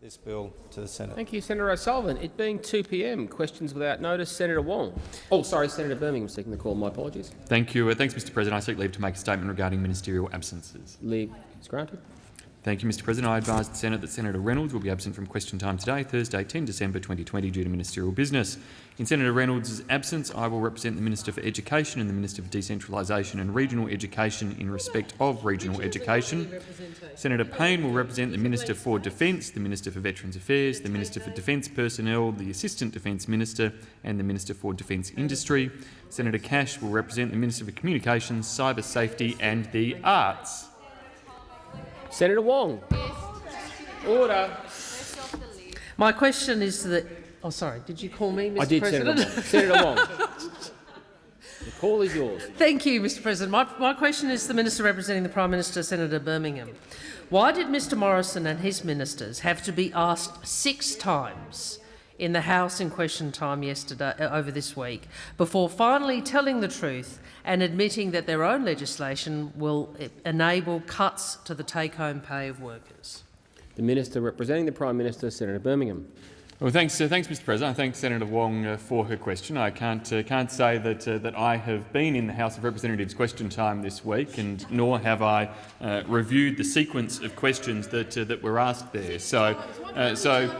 this bill to the Senate. Thank you, Senator O'Sullivan. It being 2 p.m., questions without notice. Senator Wong. Oh, sorry, Senator Birmingham seeking the call. My apologies. Thank you. Uh, thanks, Mr President. I seek leave to make a statement regarding ministerial absences. Leave is granted. Thank you, Mr President. I advise the Senate that Senator Reynolds will be absent from question time today, Thursday, 10 December 2020, due to ministerial business. In Senator Reynolds' absence, I will represent the Minister for Education and the Minister for Decentralisation and Regional Education in respect of regional education. Senator Payne will represent the Minister for Defence, the Minister for Veterans Affairs, the Minister for Defence Personnel, the Assistant Defence Minister and the Minister for Defence Industry. Senator Cash will represent the Minister for Communications, Cyber Safety and the Arts. Senator Wong. Order. My question is that. Oh, sorry. Did you call me, Mr. I did, President? Senator Wong. Senator Wong. the call is yours. Thank you, Mr. President. My, my question is to the Minister representing the Prime Minister, Senator Birmingham. Why did Mr Morrison and his ministers have to be asked six times in the House in question time yesterday uh, over this week before finally telling the truth and admitting that their own legislation will enable cuts to the take-home pay of workers? The Minister representing the Prime Minister, Senator Birmingham. Well, thanks, uh, thanks, Mr. President. I thank Senator Wong uh, for her question. I can't uh, can't say that uh, that I have been in the House of Representatives question time this week, and nor have I uh, reviewed the sequence of questions that uh, that were asked there. So, uh, so,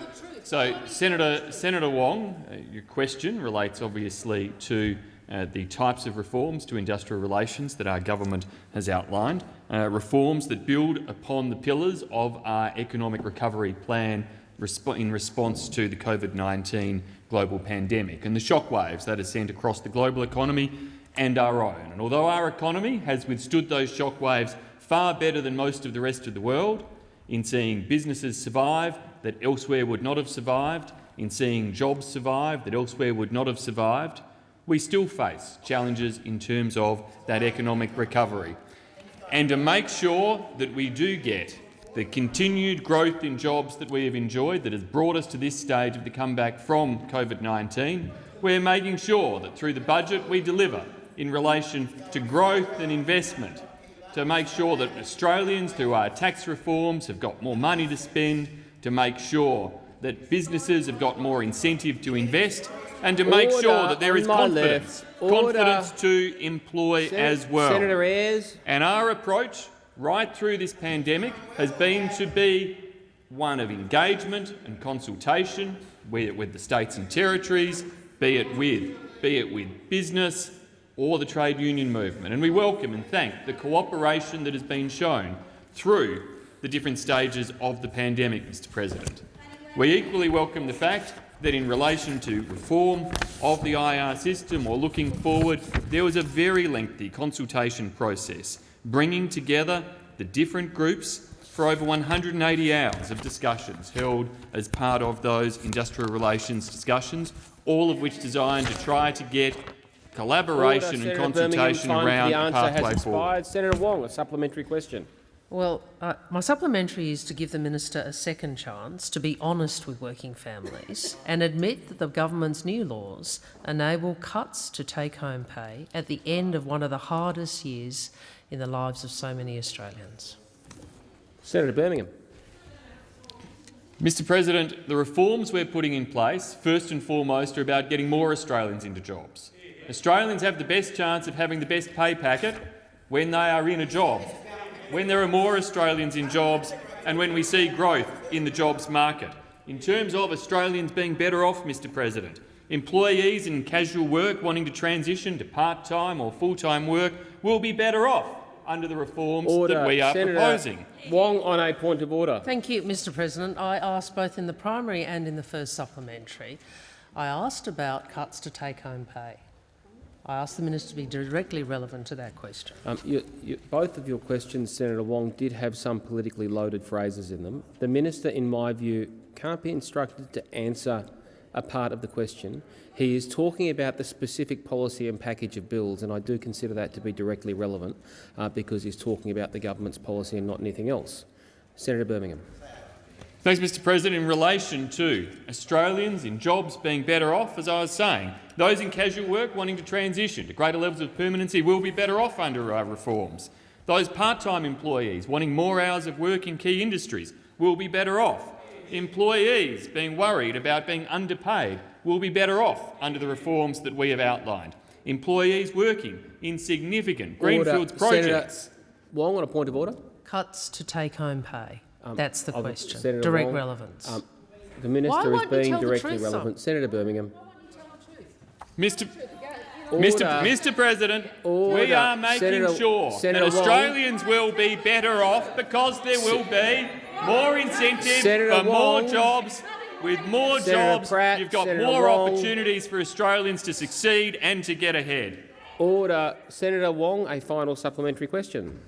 so, Senator Senator Wong, uh, your question relates obviously to. Uh, the types of reforms to industrial relations that our government has outlined, uh, reforms that build upon the pillars of our economic recovery plan resp in response to the COVID-19 global pandemic and the shockwaves that has sent across the global economy and our own. And although our economy has withstood those shockwaves far better than most of the rest of the world, in seeing businesses survive that elsewhere would not have survived, in seeing jobs survive that elsewhere would not have survived, we still face challenges in terms of that economic recovery. And to make sure that we do get the continued growth in jobs that we have enjoyed that has brought us to this stage of the comeback from COVID-19, we're making sure that through the budget we deliver in relation to growth and investment to make sure that Australians, through our tax reforms, have got more money to spend, to make sure that businesses have got more incentive to invest, and to make Order sure that there is confidence, confidence to employ Sen- as well. Senator Ayres. And our approach right through this pandemic has been to be one of engagement and consultation, be it with the states and territories, be it with, be it with business or the trade union movement. And we welcome and thank the cooperation that has been shown through the different stages of the pandemic, Mr President. We equally welcome the fact that in relation to reform of the IR system or looking forward, there was a very lengthy consultation process, bringing together the different groups for over 180 hours of discussions held as part of those industrial relations discussions, all of which designed to try to get collaboration Order, and Senator consultation. Around the has pathway forward. Senator Wong, a supplementary question. Well, uh, my supplementary is to give the minister a second chance to be honest with working families and admit that the government's new laws enable cuts to take-home pay at the end of one of the hardest years in the lives of so many Australians. Senator Birmingham. Mr President, the reforms we're putting in place, first and foremost, are about getting more Australians into jobs. Australians have the best chance of having the best pay packet when they are in a job, when there are more Australians in jobs and when we see growth in the jobs market. In terms of Australians being better off, Mr President, employees in casual work wanting to transition to part-time or full-time work will be better off under the reforms Order. that we are Senator proposing. Wong on a point of order. Thank you, Mr President. I asked both in the primary and in the first supplementary. I asked about cuts to take-home pay. I ask the minister to be directly relevant to that question. Um, you, you, both of your questions, Senator Wong, did have some politically loaded phrases in them. The minister, in my view, can't be instructed to answer a part of the question. He is talking about the specific policy and package of bills, and I do consider that to be directly relevant uh, because he's talking about the government's policy and not anything else. Senator Birmingham. Thanks, Mr President. In relation to Australians in jobs being better off, as I was saying, those in casual work wanting to transition to greater levels of permanency will be better off under our reforms. Those part-time employees wanting more hours of work in key industries will be better off. employees being worried about being underpaid will be better off under the reforms that we have outlined. Employees working in significant greenfields Order. projects. Senator Wong on a point of order. Cuts to take-home pay. That's the question. Senator Direct Wong, relevance. um, The minister is won't being tell the directly truth, relevant. Senator Birmingham. Mr. Mr. Mr. President, we are making Senator- sure Senator that Wong. Australians will be better off because there will be more incentives Senator for more jobs. With more Senator jobs, Pratt, you've got Senator more Wong. opportunities for Australians to succeed and to get ahead. Order. Senator Wong, a final supplementary question.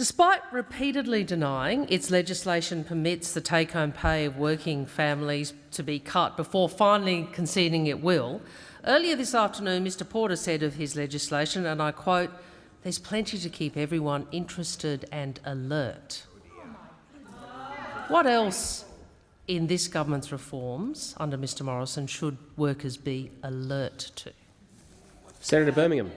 Despite repeatedly denying its legislation permits the take-home pay of working families to be cut before finally conceding it will, earlier this afternoon Mr Porter said of his legislation, and I quote, there's plenty to keep everyone interested and alert. What else in this government's reforms under Mr Morrison should workers be alert to? Senator Birmingham.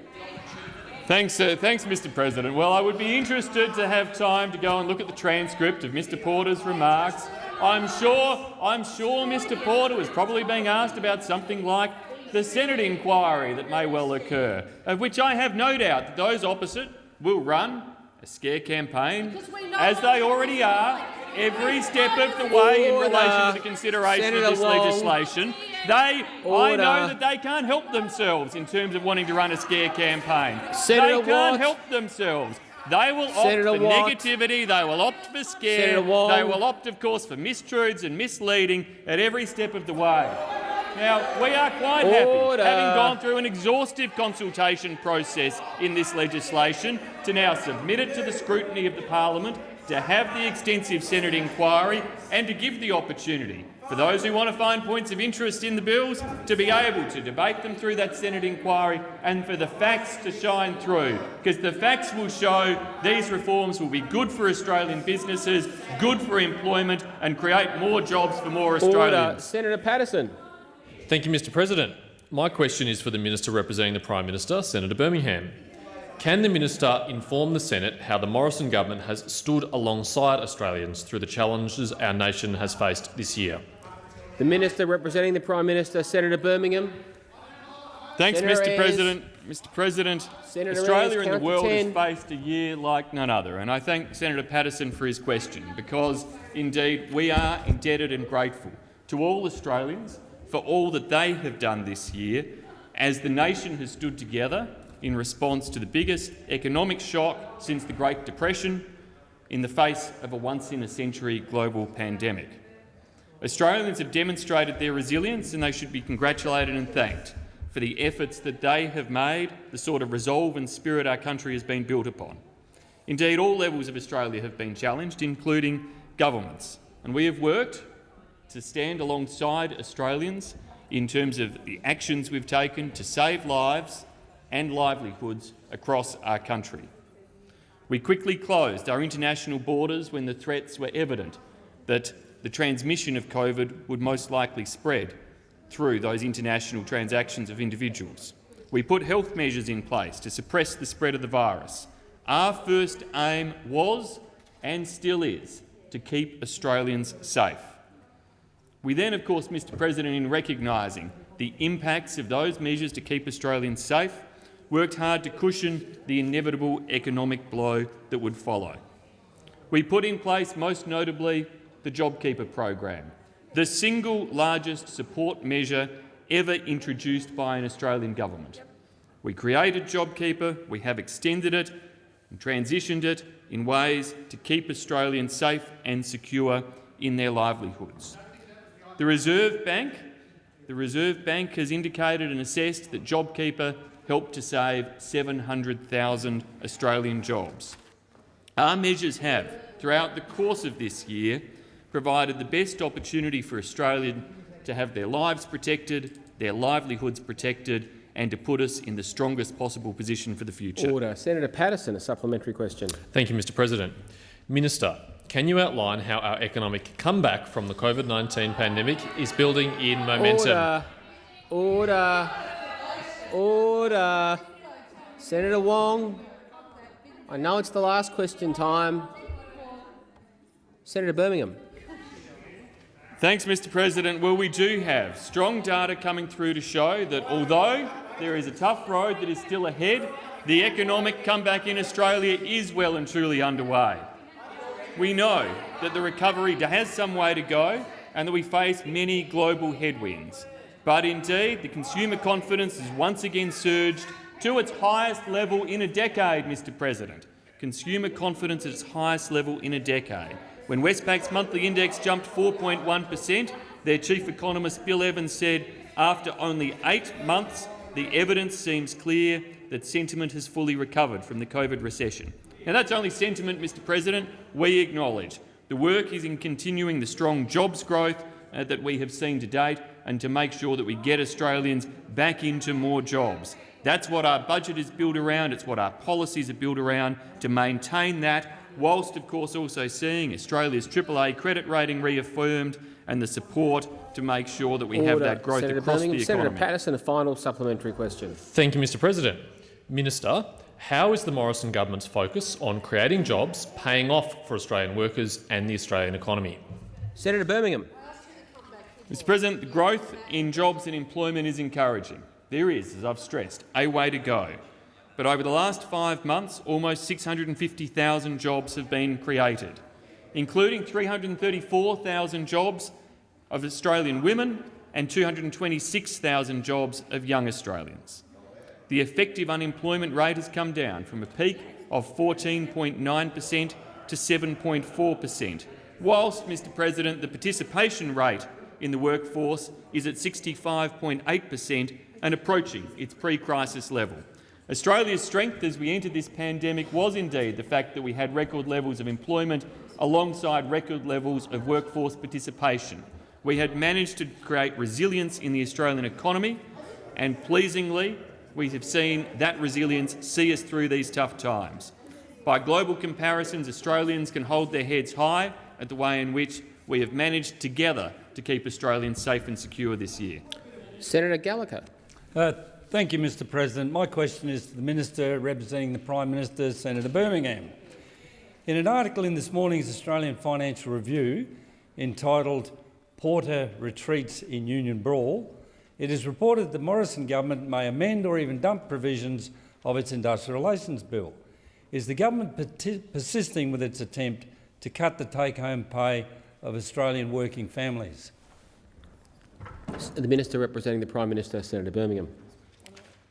Thanks, uh, thanks, Mr. President. Well, I would be interested to have time to go and look at the transcript of Mr. Porter's remarks. I'm sure, I'm sure Mr. Porter was probably being asked about something like the Senate inquiry that may well occur, of which I have no doubt that those opposite will run a scare campaign, as they already are, every step of the way in relation to the consideration Senator of this legislation. They, I know that they can't help themselves in terms of wanting to run a scare campaign. Senator they can't Watt. help themselves. They will opt Senator for Watt. negativity, they will opt for scare, they will opt, of course, for mistruths and misleading at every step of the way. Now, we are quite Order. happy, having gone through an exhaustive consultation process in this legislation, to now submit it to the scrutiny of the parliament, to have the extensive Senate inquiry and to give the opportunity for those who want to find points of interest in the bills to be able to debate them through that Senate inquiry and for the facts to shine through, because the facts will show these reforms will be good for Australian businesses, good for employment and create more jobs for more Australians. Order. Senator Paterson. Thank you, Mr President. My question is for the Minister representing the Prime Minister, Senator Birmingham. Can the Minister inform the Senate how the Morrison government has stood alongside Australians through the challenges our nation has faced this year? The Minister representing the Prime Minister, Senator Birmingham. Thanks, Senator Mr. Ayres. President. Mr. President, Senator Australia Ayres, and the world 10. has faced a year like none other, and I thank Senator Paterson for his question because, indeed, we are indebted and grateful to all Australians for all that they have done this year as the nation has stood together in response to the biggest economic shock since the Great Depression in the face of a once-in-a-century global pandemic. Australians have demonstrated their resilience and they should be congratulated and thanked for the efforts that they have made, the sort of resolve and spirit our country has been built upon. Indeed, all levels of Australia have been challenged, including governments, and we have worked to stand alongside Australians in terms of the actions we've taken to save lives and livelihoods across our country. We quickly closed our international borders when the threats were evident that the transmission of COVID would most likely spread through those international transactions of individuals. We put health measures in place to suppress the spread of the virus. Our first aim was, and still is, to keep Australians safe. We then, of course, Mr President, in recognising the impacts of those measures to keep Australians safe, worked hard to cushion the inevitable economic blow that would follow. We put in place, most notably, the JobKeeper program, the single largest support measure ever introduced by an Australian government. We created JobKeeper, we have extended it and transitioned it in ways to keep Australians safe and secure in their livelihoods. The Reserve Bank, the Reserve Bank has indicated and assessed that JobKeeper helped to save 700,000 Australian jobs. Our measures have, throughout the course of this year, provided the best opportunity for Australians to have their lives protected, their livelihoods protected and to put us in the strongest possible position for the future. Order. Senator Paterson, a supplementary question. Thank you, Mr President. Minister, can you outline how our economic comeback from the COVID-19 pandemic is building in momentum? Order. Order. Order. Senator Wong, I know it's the last question time. Senator Birmingham. Thanks, Mr President. Well, we do have strong data coming through to show that although there is a tough road that is still ahead, the economic comeback in Australia is well and truly underway. We know that the recovery has some way to go and that we face many global headwinds. But indeed, the consumer confidence has once again surged to its highest level in a decade, Mr President. Consumer confidence at its highest level in a decade. When Westpac's monthly index jumped 4.1 per cent, their chief economist Bill Evans said, after only eight months, the evidence seems clear that sentiment has fully recovered from the COVID recession. Now, that's only sentiment, Mr President. We acknowledge the work is in continuing the strong jobs growth uh, that we have seen to date and to make sure that we get Australians back into more jobs. That's what our budget is built around, it's what our policies are built around, to maintain that, whilst of course also seeing Australia's AAA credit rating reaffirmed and the support to make sure that we Order. have that growth Senator across Birmingham. the Senator. Paterson, a final supplementary question. Thank you, Mr President. Minister, how is the Morrison government's focus on creating jobs paying off for Australian workers and the Australian economy? Senator Birmingham. Mr President, the growth in jobs and employment is encouraging. There is, as I've stressed, a way to go. But over the last five months, almost 650,000 jobs have been created, including 334,000 jobs of Australian women and 226,000 jobs of young Australians. The effective unemployment rate has come down from a peak of 14.9 per cent to 7.4 per cent, whilst, Mr President, the participation rate in the workforce is at 65.8 per cent and approaching its pre-crisis level. Australia's strength as we entered this pandemic was indeed the fact that we had record levels of employment alongside record levels of workforce participation. We had managed to create resilience in the Australian economy and, pleasingly, we have seen that resilience see us through these tough times. By global comparisons, Australians can hold their heads high at the way in which we have managed together to keep Australians safe and secure this year. Senator Gallagher. Uh, thank you, Mr President. My question is to the Minister representing the Prime Minister, Senator Birmingham. In an article in this morning's Australian Financial Review entitled Porter Retreats in Union Brawl, it is reported that the Morrison government may amend or even dump provisions of its Industrial Relations Bill. Is the government persisting with its attempt to cut the take-home pay of Australian working families? The Minister representing the Prime Minister, Senator Birmingham.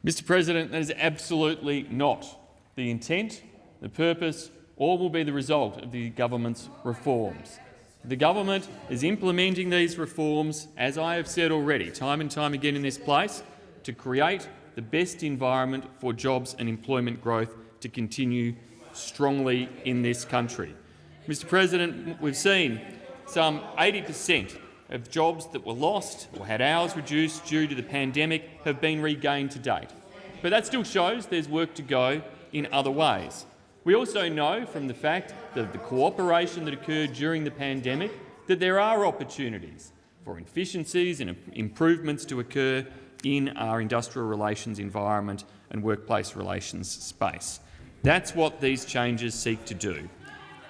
Mr President, that is absolutely not the intent, the purpose or will be the result of the government's reforms. The government is implementing these reforms, as I have said already, time and time again in this place, to create the best environment for jobs and employment growth to continue strongly in this country. Mr President, we've seen some 80 per cent of jobs that were lost or had hours reduced due to the pandemic have been regained to date. But that still shows there's work to go in other ways. We also know from the fact that the cooperation that occurred during the pandemic that there are opportunities for efficiencies and improvements to occur in our industrial relations environment and workplace relations space. That's what these changes seek to do.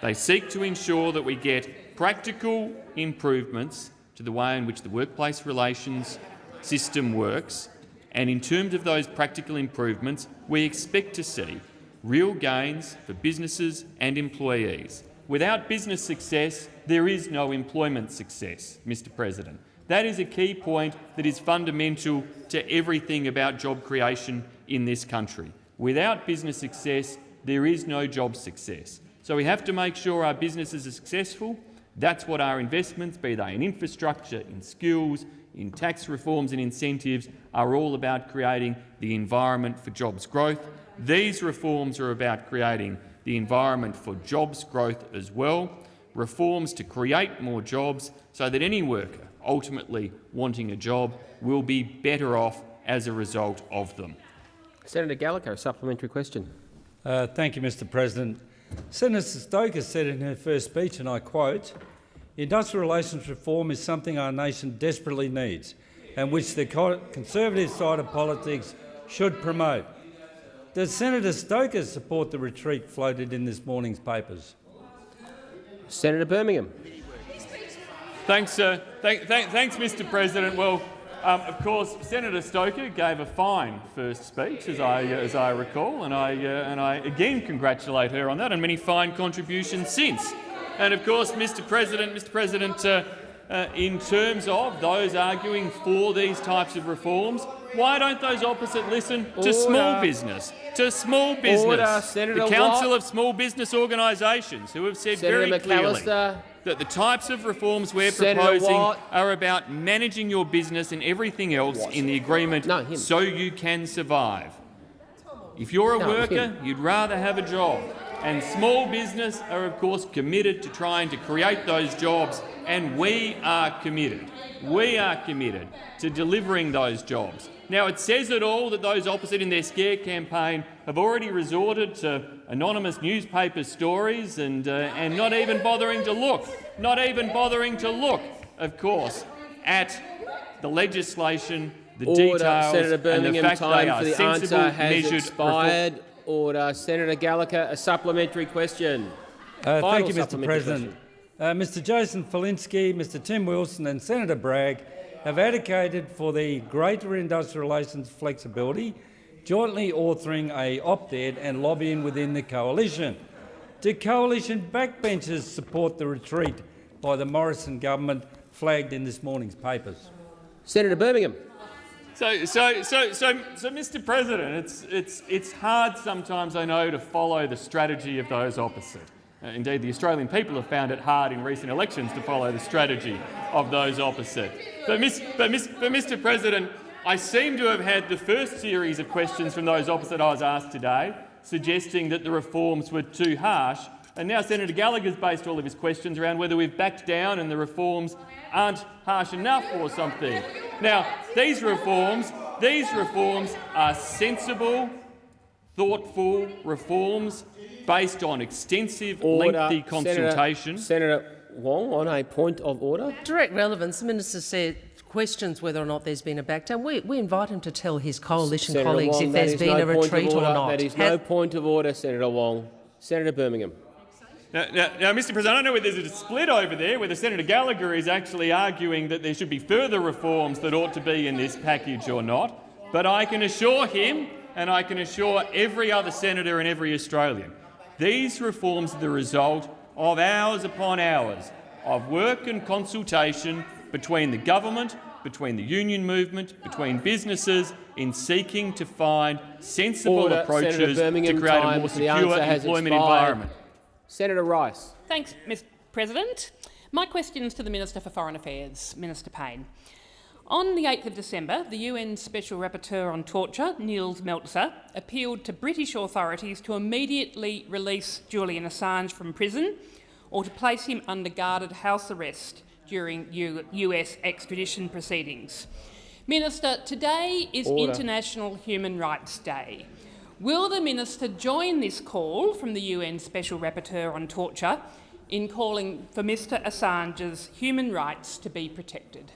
They seek to ensure that we get practical improvements to the way in which the workplace relations system works, and in terms of those practical improvements, we expect to see real gains for businesses and employees. Without business success, there is no employment success, Mr President. That is a key point that is fundamental to everything about job creation in this country. Without business success, there is no job success. So we have to make sure our businesses are successful. That's what our investments, be they in infrastructure, in skills, in tax reforms and incentives, are all about creating the environment for jobs growth. These reforms are about creating the environment for jobs growth as well, reforms to create more jobs so that any worker ultimately wanting a job will be better off as a result of them. Senator Gallagher, supplementary question. Uh, thank you, Mr President. Senator Stoker said in her first speech, and I quote, industrial relations reform is something our nation desperately needs and which the conservative side of politics should promote. Does Senator Stoker support the retreat floated in this morning's papers? Senator Birmingham. Thanks, uh, thank, thank, thanks, Mr. President. Well, um, of course, Senator Stoker gave a fine first speech, as I, uh, as I recall, and I, uh, and I again congratulate her on that and many fine contributions since. And of course, Mr. President, Mr. President, uh, uh, in terms of those arguing for these types of reforms, why don't those opposite listen to Order. small business, to small business, Order, the Council Watt. of Small Business Organisations, who have said Senator very clearly McAllister. That the types of reforms we're Senator proposing Watt. are about managing your business and everything else in the agreement No, so you can survive. If you're a No, worker, him. you'd rather have a job. And small business are, of course, committed to trying to create those jobs, and we are committed. We are committed to delivering those jobs. Now, it says it all that those opposite in their scare campaign have already resorted to anonymous newspaper stories and, uh, and not even bothering to look, not even bothering to look, of course, at the legislation, the Order. details, Senator and the Birmingham, fact they time are for the sensible, answer has measured expired. Order. Senator Gallagher, a supplementary question. Uh, thank you, Mr. President. Uh, Mr. Jason Falinski, Mr. Tim Wilson, and Senator Bragg have advocated for the greater industrial relations flexibility, jointly authoring a op-ed and lobbying within the coalition. Do coalition backbenchers support the retreat by the Morrison government flagged in this morning's papers? Senator Birmingham. So, so, so, so, so, Mr. President, it's, it's, it's hard sometimes, I know, to follow the strategy of those opposite. Uh, indeed, the Australian people have found it hard in recent elections to follow the strategy of those opposite. But, miss, but, miss, but Mr. President, I seem to have had the first series of questions from those opposite I was asked today, suggesting that the reforms were too harsh, and now Senator Gallagher's based all of his questions around whether we've backed down and the reforms aren't harsh enough or something. Now, these reforms, these reforms are sensible, thoughtful reforms based on extensive, Order. lengthy consultation. Senator, Senator Wong, on a point of order. Direct relevance. The minister said questions whether or not there's been a backdown. We, we invite him to tell his coalition Senator colleagues Wong, if there's been no a point of retreat or order. not. That is Has- no point of order, Senator Wong. Senator Birmingham. Now, now, now, Mr President, I don't know whether there's a split over there, whether Senator Gallagher is actually arguing that there should be further reforms that ought to be in this package or not, but I can assure him and I can assure every other senator and every Australian, these reforms are the result of hours upon hours of work and consultation between the government, between the union movement, between businesses in seeking to find sensible Order. approaches to Birmingham, create a more secure answer has employment expired. environment. Senator Rice. Thanks, Mr President. My question is to the Minister for Foreign Affairs, Minister Payne. On the 8th of December, the UN Special Rapporteur on Torture, Nils Melzer, appealed to British authorities to immediately release Julian Assange from prison or to place him under guarded house arrest during U US extradition proceedings. Minister, today is Order. International Human Rights Day. Will the minister join this call from the UN Special Rapporteur on Torture in calling for Mr Assange's human rights to be protected?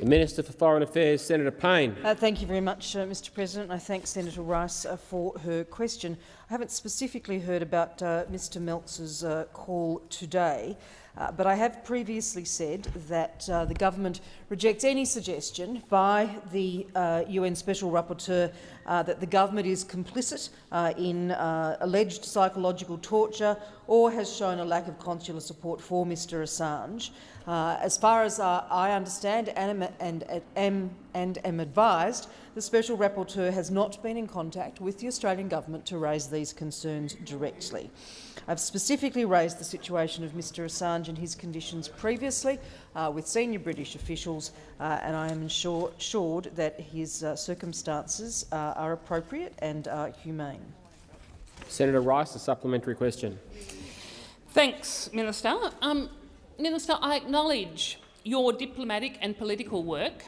The Minister for Foreign Affairs, Senator Payne. Uh, thank you very much, uh, Mr President. I thank Senator Rice uh, for her question. I haven't specifically heard about uh, Mr Melzer's uh, call today, uh, but I have previously said that uh, the government rejects any suggestion by the uh, UN Special Rapporteur uh, that the government is complicit uh, in uh, alleged psychological torture or has shown a lack of consular support for Mr Assange. Uh, as far as uh, I understand and am, and, am, advised, the Special Rapporteur has not been in contact with the Australian Government to raise these concerns directly. I've specifically raised the situation of Mr Assange and his conditions previously uh, with senior British officials, uh, and I am ensure, assured that his uh, circumstances uh, are appropriate and are humane. Senator Rice, a supplementary question. Thanks, Minister. Um, Minister, I acknowledge your diplomatic and political work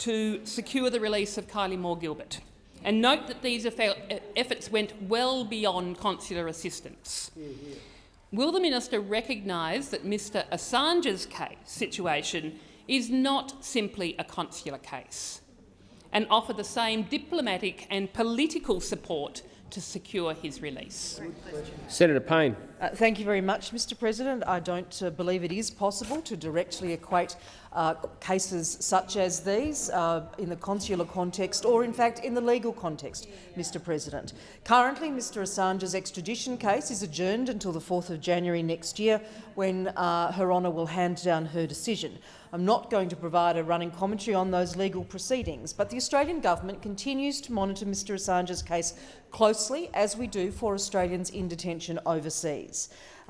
to secure the release of Kylie Moore-Gilbert and note that these efforts went well beyond consular assistance. Will the minister recognise that Mr Assange's case, situation is not simply a consular case and offer the same diplomatic and political support to secure his release? Senator Payne. Uh, thank you very much, Mr President. I don't uh, believe it is possible to directly equate uh, cases such as these uh, in the consular context or, in fact, in the legal context, Mr President. Currently, Mr Assange's extradition case is adjourned until the 4th of January next year when uh, Her Honour will hand down her decision. I'm not going to provide a running commentary on those legal proceedings, but the Australian government continues to monitor Mr Assange's case closely, as we do for Australians in detention overseas.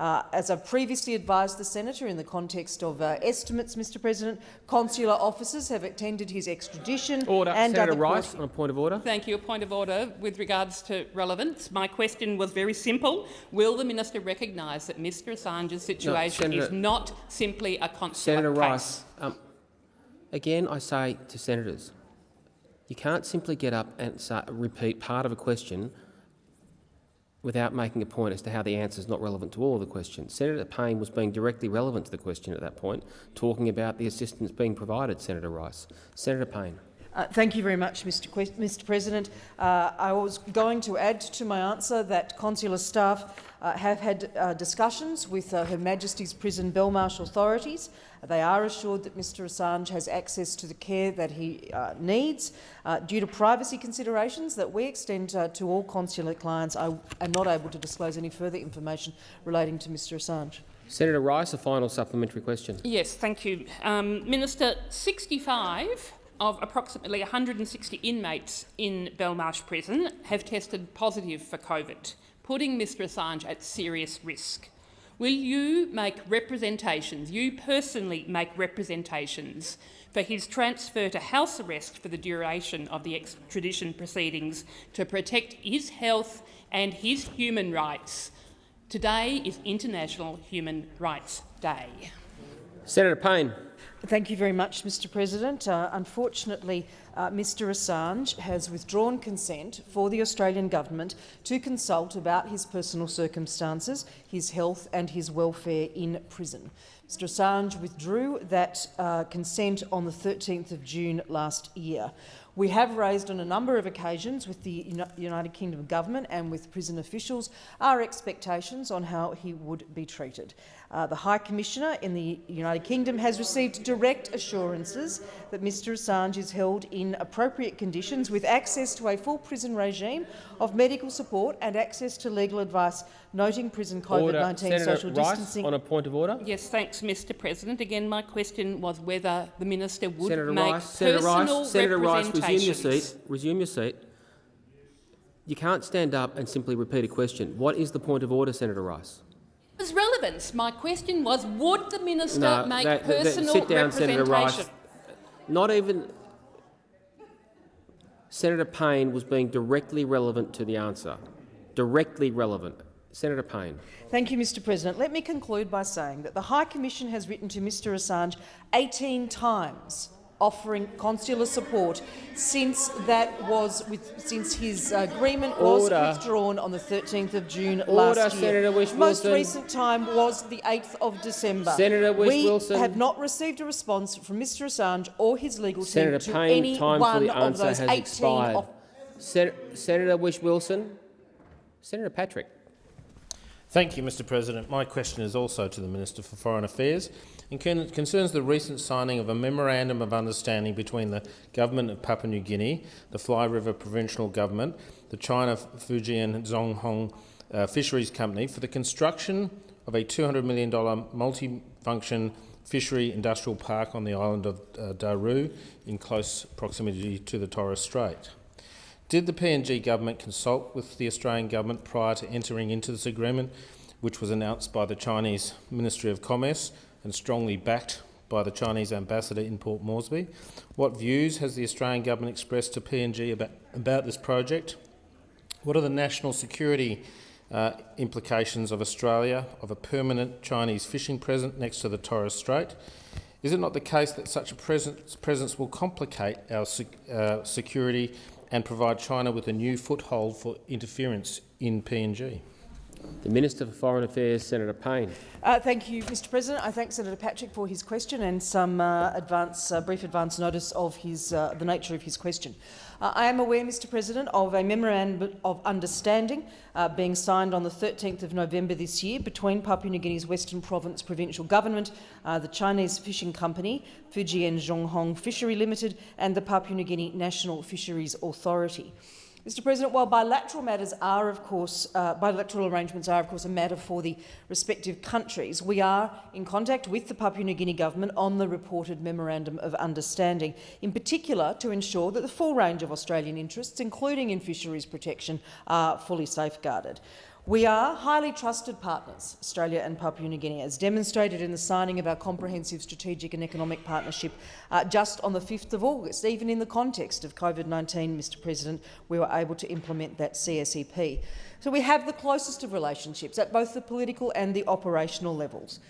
Uh, as I've previously advised the senator in the context of uh, estimates, Mr President, consular officers have attended his extradition Order. and Senator other Rice, on a point of order. Thank you. A point of order with regards to relevance. My question was very simple. Will the minister recognise that Mr Assange's situation is Senator- not simply a consular Senator case? Rice, um, again I say to senators, you can't simply get up and say, repeat part of a question without making a point as to how the answer is not relevant to all of the questions. Senator Payne was being directly relevant to the question at that point, talking about the assistance being provided, Senator Rice. Senator Payne. Uh, thank you very much, Mr. Mr. President. Uh, I was going to add to my answer that consular staff uh, have had uh, discussions with uh, Her Majesty's Prison Belmarsh authorities. They are assured that Mr Assange has access to the care that he uh, needs. Uh, due to privacy considerations that we extend uh, to all consular clients, I am not able to disclose any further information relating to Mr Assange. Senator Rice, a final supplementary question. Yes, thank you. Um, Minister, 65 of approximately 160 inmates in Belmarsh Prison have tested positive for COVID, putting Mr Assange at serious risk. Will you make representations, you personally make representations, for his transfer to house arrest for the duration of the extradition proceedings to protect his health and his human rights? Today is International Human Rights Day. Senator Payne. Thank you very much, Mr President. Uh, unfortunately, uh, Mr Assange has withdrawn consent for the Australian government to consult about his personal circumstances, his health and his welfare in prison. Mr Assange withdrew that uh, consent on the 13th of June last year. We have raised on a number of occasions with the United Kingdom government and with prison officials our expectations on how he would be treated. Uh, the High Commissioner in the United Kingdom has received direct assurances that Mr Assange is held in appropriate conditions with access to a full prison regime of medical support and access to legal advice, noting prison COVID-19 Senator social Rice, distancing. on a point of order. Yes, thanks, Mr President. Again, my question was whether the minister would Senator make Rice, Senator Rice, Senator Rice, resume your seat. Resume your seat. You can't stand up and simply repeat a question. What is the point of order, Senator Rice? It was relevance. My question was, would the minister No, make that- that- that- personal sit down, Senator Rice. representation? Not even Senator Payne was being directly relevant to the answer. Directly relevant. Senator Payne. Thank you, Mr President. Let me conclude by saying that the High Commission has written to Mr Assange 18 times offering consular support since that was with, since his uh, agreement was Order. withdrawn on the 13th of June Order, last year. Senator Most recent time was the 8th of December. Senator Whish-Wilson. We have not received a response from Mr Assange or his legal Senator team to any time one for the of those has 18 expired. Sen Senator Whish-Wilson. Senator Patrick. Thank you, Mr President. My question is also to the Minister for Foreign Affairs and con concerns the recent signing of a Memorandum of Understanding between the Government of Papua New Guinea, the Fly River Provincial Government, the China Fujian Zhonghong uh, Fisheries Company for the construction of a $200 million multi-function fishery industrial park on the island of uh, Daru in close proximity to the Torres Strait. Did the PNG government consult with the Australian government prior to entering into this agreement, which was announced by the Chinese Ministry of Commerce and strongly backed by the Chinese ambassador in Port Moresby? What views has the Australian government expressed to PNG about, about this project? What are the national security uh, implications of Australia of a permanent Chinese fishing presence next to the Torres Strait? Is it not the case that such a presence, presence will complicate our uh, security and provide China with a new foothold for interference in PNG? The Minister for Foreign Affairs, Senator Payne. Uh, thank you, Mr President. I thank Senator Patrick for his question and some uh, advance, uh, brief advance notice of his, uh, the nature of his question. Uh, I am aware, Mr President, of a memorandum of understanding uh, being signed on the 13th of November this year between Papua New Guinea's Western Province Provincial Government, the Chinese fishing company Fujian Zhonghong Fishery Limited and the Papua New Guinea National Fisheries Authority. Mr President, while bilateral matters are, of course, uh, bilateral arrangements are, of course, a matter for the respective countries, we are in contact with the Papua New Guinea government on the reported Memorandum of Understanding, in particular to ensure that the full range of Australian interests, including in fisheries protection, are fully safeguarded. We are highly trusted partners, Australia and Papua New Guinea, as demonstrated in the signing of our comprehensive strategic and economic partnership uh, just on the 5th of August. Even in the context of COVID-19, Mr President, we were able to implement that CSEP. So we have the closest of relationships at both the political and the operational levels.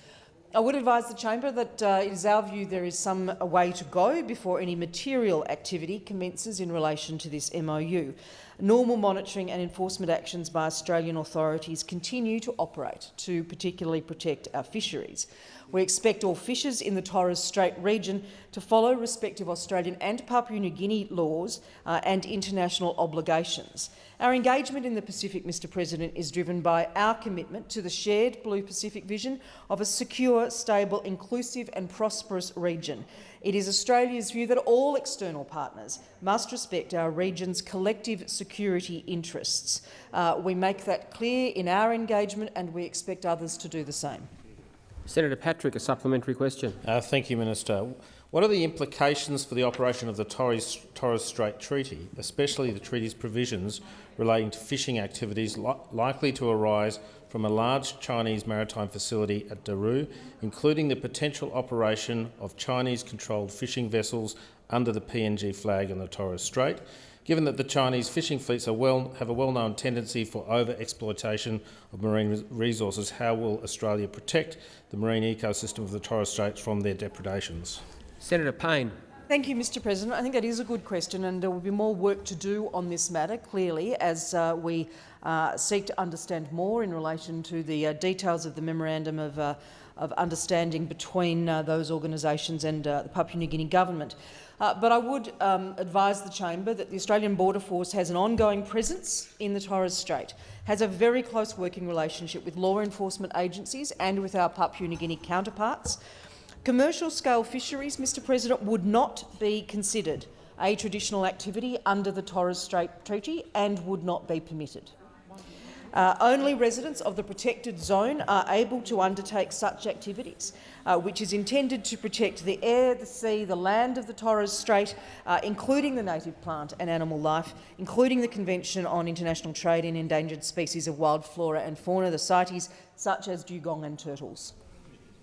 I would advise the chamber that uh, it is our view there is some way to go before any material activity commences in relation to this MOU. Normal monitoring and enforcement actions by Australian authorities continue to operate to particularly protect our fisheries. We expect all fishers in the Torres Strait region to follow respective Australian and Papua New Guinea laws uh, and international obligations. Our engagement in the Pacific, Mr President, is driven by our commitment to the shared Blue Pacific vision of a secure, stable, inclusive and prosperous region. It is Australia's view that all external partners must respect our region's collective security interests. Uh, we make that clear in our engagement and we expect others to do the same. Senator Patrick, a supplementary question. Uh, thank you, Minister. What are the implications for the operation of the Torres, Torres Strait Treaty, especially the treaty's provisions relating to fishing activities li likely to arise from a large Chinese maritime facility at Daru, including the potential operation of Chinese-controlled fishing vessels under the PNG flag in the Torres Strait, given that the Chinese fishing fleets well, have a well-known tendency for over-exploitation of marine resources, how will Australia protect the marine ecosystem of the Torres Straits from their depredations? Senator Payne. Thank you, Mr President. I think that is a good question and there will be more work to do on this matter, clearly, as uh, we uh, seek to understand more in relation to the uh, details of the Memorandum of, uh, of Understanding between uh, those organisations and uh, the Papua New Guinea government. But I would um, advise the chamber that the Australian Border Force has an ongoing presence in the Torres Strait, has a very close working relationship with law enforcement agencies and with our Papua New Guinea counterparts. Commercial-scale fisheries, Mr President, would not be considered a traditional activity under the Torres Strait Treaty and would not be permitted. Uh, only residents of the protected zone are able to undertake such activities, uh, which is intended to protect the air, the sea, the land of the Torres Strait, uh, including the native plant and animal life, including the Convention on International Trade in Endangered Species of Wild Flora and Fauna, the CITES, such as dugong and turtles.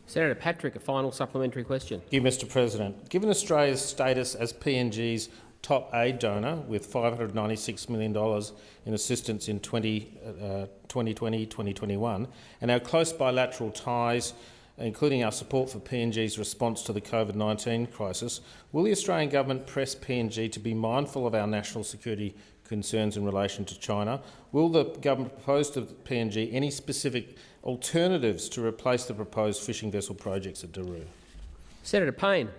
Senator Patrick, a final supplementary question. Thank you, Mr President. Given Australia's status as PNG's top aid donor with $596 million in assistance in 2020-2021 uh, and our close bilateral ties, including our support for PNG's response to the COVID-19 crisis, will the Australian government press PNG to be mindful of our national security concerns in relation to China? Will the government propose to PNG any specific alternatives to replace the proposed fishing vessel projects at Daru? Senator Payne.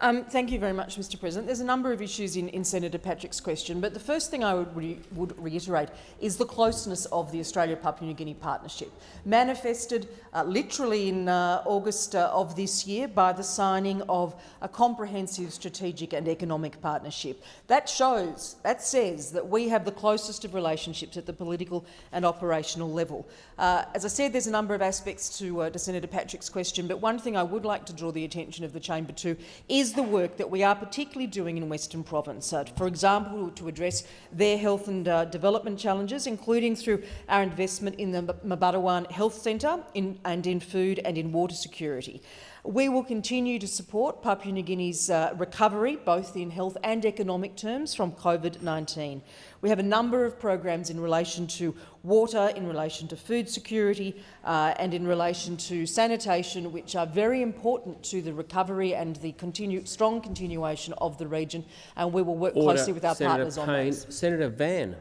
Um, thank you very much, Mr President. There's a number of issues in, in Senator Patrick's question, but the first thing I would, re would reiterate is the closeness of the Australia-Papua New Guinea partnership, manifested uh, literally in uh, August uh, of this year by the signing of a comprehensive strategic and economic partnership. That shows, that says that we have the closest of relationships at the political and operational level. Uh, as I said, there's a number of aspects to, uh, to Senator Patrick's question, but one thing I would like to draw the attention of the chamber to is the work that we are particularly doing in Western Province, uh, for example, to address their health and uh, development challenges, including through our investment in the Mbabarawan Health Centre and in food and in water security. We will continue to support Papua New Guinea's uh, recovery, both in health and economic terms, from COVID-19. We have a number of programs in relation to water, in relation to food security uh, and in relation to sanitation, which are very important to the recovery and the continue, strong continuation of the region. And we will work Order. closely with our Senator partners Payne. on those. Senator Van.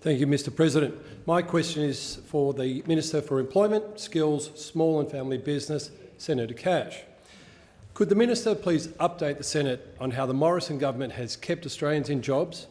Thank you, Mr President. My question is for the Minister for Employment, Skills, Small and Family Business, Senator Cash. Could the minister please update the Senate on how the Morrison government has kept Australians in jobs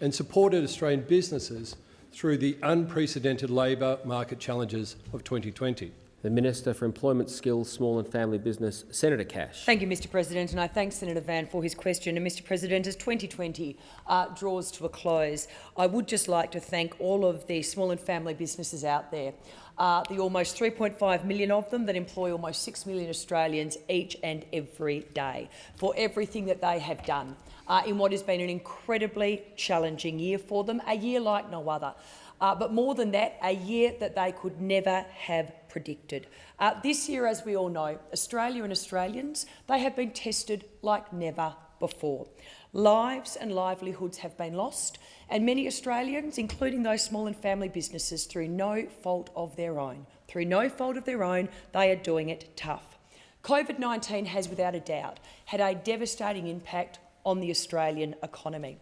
and supported Australian businesses through the unprecedented labour market challenges of 2020? The Minister for Employment, Skills, Small and Family Business, Senator Cash. Thank you, Mr President, and I thank Senator Van for his question. And Mr President, as 2020 uh, draws to a close, I would just like to thank all of the small and family businesses out there, uh, the almost 3.5 million of them that employ almost 6 million Australians each and every day, for everything that they have done uh, in what has been an incredibly challenging year for them, a year like no other. Uh, but more than that, a year that they could never have predicted. Uh, this year, as we all know, Australia and Australians, they have been tested like never before. Lives and livelihoods have been lost, and many Australians, including those small and family businesses, through no fault of their own, through no fault of their own, they are doing it tough. COVID-19 has, without a doubt, had a devastating impact on the Australian economy.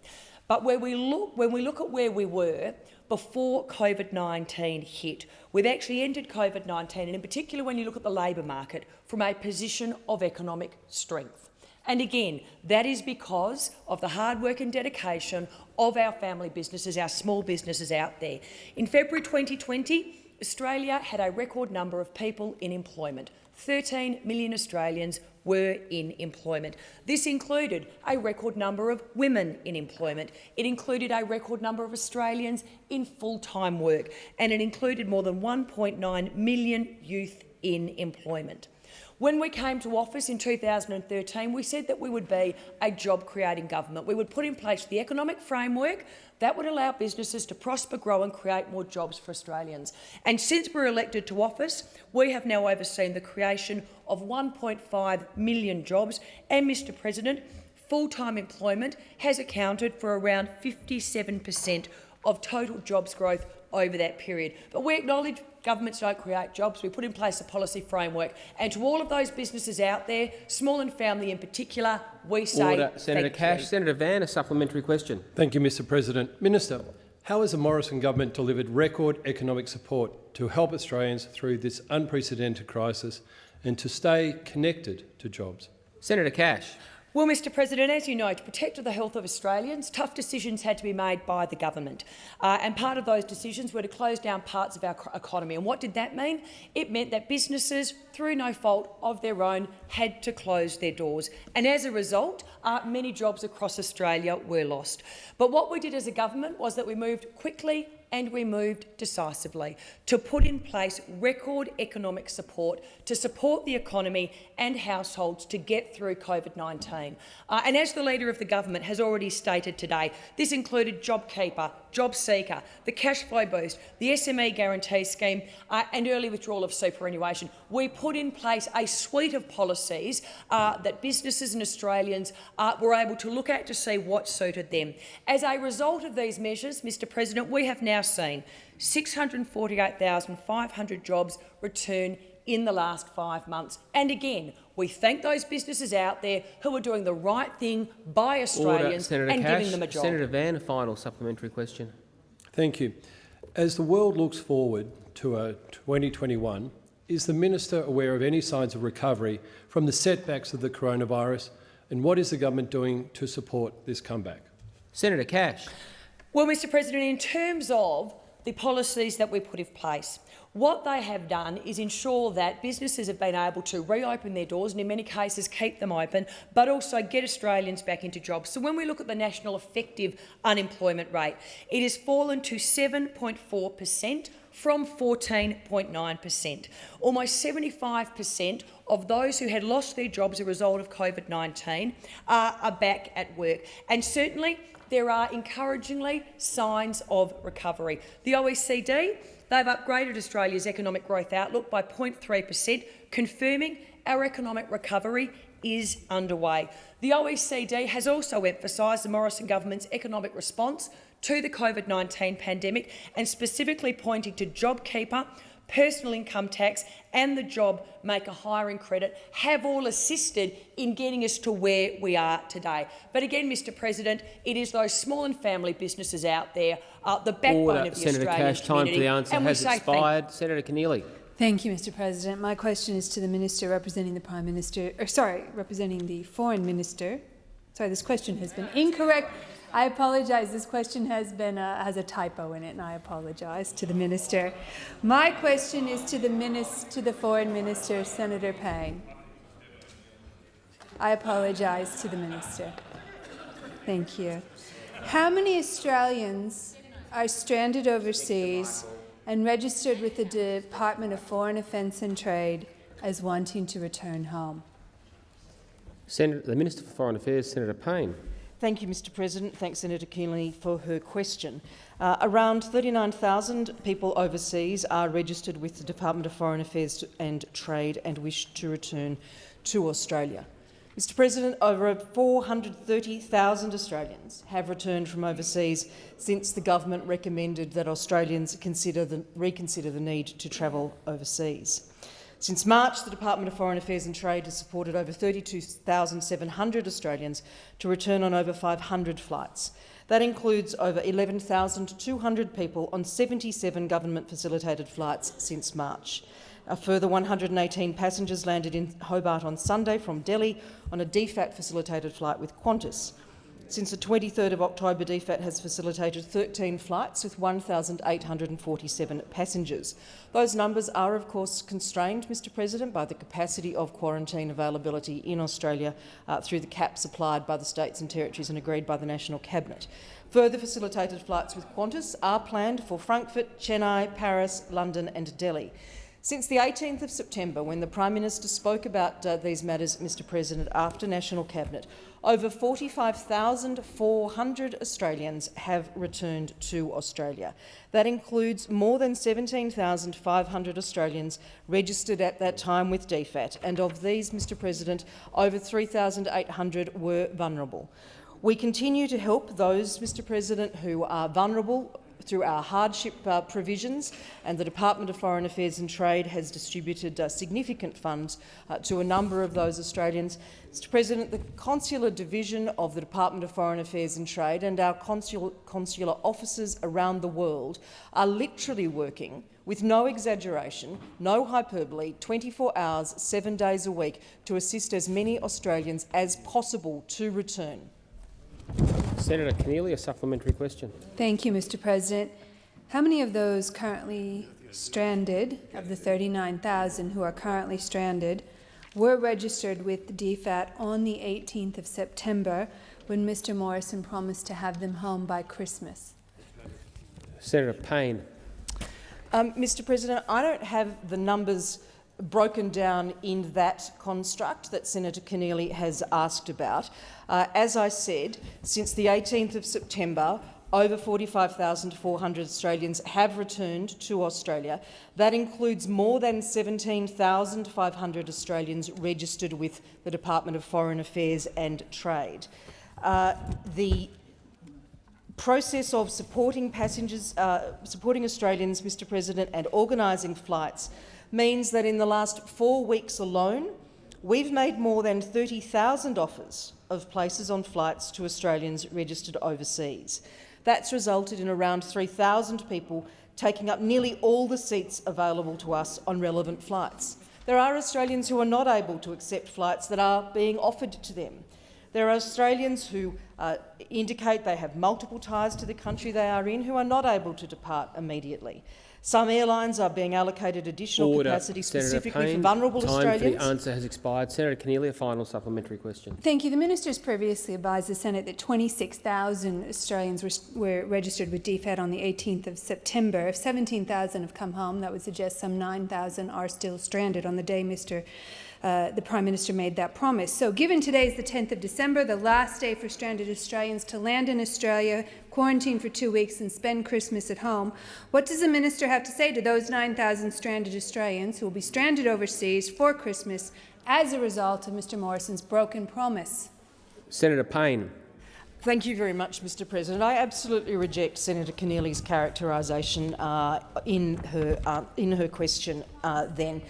But where we look, when we look at where we were before COVID-19 hit, we've actually entered COVID-19, and in particular when you look at the labour market, from a position of economic strength. And again, that is because of the hard work and dedication of our family businesses, our small businesses out there. In February 2020, Australia had a record number of people in employment, 13 million Australians were in employment. This included a record number of women in employment. It included a record number of Australians in full-time work, and it included more than 1.9 million youth in employment. When we came to office in 2013, we said that we would be a job-creating government. We would put in place the economic framework that would allow businesses to prosper, grow and create more jobs for Australians. And since we were elected to office, we have now overseen the creation of 1.5 million jobs. And, Mr President, full-time employment has accounted for around 57 per cent of total jobs growth over that period. But we acknowledge governments don't create jobs. We put in place a policy framework. And to all of those businesses out there, small and family in particular, we say Order. Senator Cash. You. Senator Van, a supplementary question. Thank you, Mr President. Minister, how has the Morrison government delivered record economic support to help Australians through this unprecedented crisis and to stay connected to jobs? Senator Cash. Well, Mr President, as you know, to protect the health of Australians, tough decisions had to be made by the government. Uh, and part of those decisions were to close down parts of our economy. And what did that mean? It meant that businesses, through no fault of their own, had to close their doors. And as a result, uh, many jobs across Australia were lost. But what we did as a government was that we moved quickly and we moved decisively to put in place record economic support to support the economy and households to get through COVID-19. Uh, and as the Leader of the Government has already stated today, this included JobKeeper, JobSeeker, the Cash Flow Boost, the SME Guarantee Scheme uh, and early withdrawal of superannuation. We put in place a suite of policies uh, that businesses and Australians uh, were able to look at to see what suited them. As a result of these measures, Mr President, we have now seen 648,500 jobs return in the last five months. And again, we thank those businesses out there who are doing the right thing by Australians Order. and Cash. giving them a job. Senator Van, a final supplementary question. Thank you. As the world looks forward to uh, a 2021, is the minister aware of any signs of recovery from the setbacks of the coronavirus, and what is the government doing to support this comeback? Senator Cash. Well, Mr President, in terms of the policies that we put in place, what they have done is ensure that businesses have been able to reopen their doors and in many cases keep them open, but also get Australians back into jobs. So when we look at the national effective unemployment rate, it has fallen to 7.4 per cent from 14.9 per cent. Almost 75 per cent of those who had lost their jobs as a result of COVID-19 are, are back at work. And certainly there are encouragingly signs of recovery. The OECD They've upgraded Australia's economic growth outlook by 0.3 per cent, confirming our economic recovery is underway. The OECD has also emphasised the Morrison government's economic response to the COVID-19 pandemic and specifically pointing to JobKeeper, personal income tax and the job maker hiring credit have all assisted in getting us to where we are today. But again, Mr President, it is those small and family businesses out there, uh, the backbone Order. of the Senator Australian Cash, time for the answer has thank expired. Senator Keneally. Thank you, Mr President. My question is to the Minister representing the Prime Minister, or sorry, representing the Foreign Minister. Sorry, this question has been incorrect. I apologize. This question has been uh, has a typo in it, and I apologize to the minister. My question is to the minister, to the Foreign Minister, Senator Payne. I apologize to the minister. Thank you. How many Australians are stranded overseas and registered with the Department of Foreign Affairs and Trade as wanting to return home? Senator, the Minister for Foreign Affairs, Senator Payne. Thank you, Mr President. Thanks, Senator Keneally, for her question. Uh, around 39,000 people overseas are registered with the Department of Foreign Affairs and Trade and wish to return to Australia. Mr President, over 430,000 Australians have returned from overseas since the government recommended that Australians consider the, reconsider the need to travel overseas. Since March, the Department of Foreign Affairs and Trade has supported over 32,700 Australians to return on over 500 flights. That includes over 11,200 people on 77 government-facilitated flights since March. A further 118 passengers landed in Hobart on Sunday from Delhi on a DFAT-facilitated flight with Qantas. Since the 23rd of October, DFAT has facilitated 13 flights with 1,847 passengers. Those numbers are, of course, constrained, Mr President, by the capacity of quarantine availability in Australia uh, through the caps applied by the states and territories and agreed by the National Cabinet. Further facilitated flights with Qantas are planned for Frankfurt, Chennai, Paris, London and Delhi. Since the 18th of September, when the Prime Minister spoke about uh, these matters, Mr President, after National Cabinet, over 45,400 Australians have returned to Australia. That includes more than 17,500 Australians registered at that time with DFAT, and of these, Mr President, over 3,800 were vulnerable. We continue to help those, Mr President, who are vulnerable through our hardship uh, provisions, and the Department of Foreign Affairs and Trade has distributed uh, significant funds uh, to a number of those Australians. Mr President, the Consular Division of the Department of Foreign Affairs and Trade and our consul consular offices around the world are literally working with no exaggeration, no hyperbole, 24 hours, seven days a week to assist as many Australians as possible to return. Senator Keneally, a supplementary question. Thank you, Mr President. How many of those currently stranded, of the 39,000 who are currently stranded, were registered with the DFAT on the 18th of September when Mr Morrison promised to have them home by Christmas? Senator Payne. Um, Mr President, I don't have the numbers broken down in that construct that Senator Keneally has asked about. Uh, as I said, since the 18th of September, over 45,400 Australians have returned to Australia. That includes more than 17,500 Australians registered with the Department of Foreign Affairs and Trade. Uh, the process of supporting passengers, uh, supporting Australians, Mr President, and organising flights means that in the last four weeks alone, we've made more than 30,000 offers of places on flights to Australians registered overseas. That's resulted in around 3,000 people taking up nearly all the seats available to us on relevant flights. There are Australians who are not able to accept flights that are being offered to them. There are Australians who uh, indicate they have multiple ties to the country they are in who are not able to depart immediately. Some airlines are being allocated additional Order. capacity Senator specifically Payne, for vulnerable time Australians. for the answer has expired. Senator Keneally, a final supplementary question. Thank you. The minister has previously advised the Senate that 26,000 Australians were, were, registered with DFAT on the 18th of September. If 17,000 have come home, that would suggest some 9,000 are still stranded on the day Mr. Uh, the Prime Minister made that promise. So given today is the 10th of December, the last day for stranded Australians to land in Australia, quarantine for two weeks and spend Christmas at home, what does the Minister have to say to those 9,000 stranded Australians who will be stranded overseas for Christmas as a result of Mr Morrison's broken promise? Senator Payne. Thank you very much, Mr President. I absolutely reject Senator Keneally's characterisation uh, in, her, uh, in her question uh, then.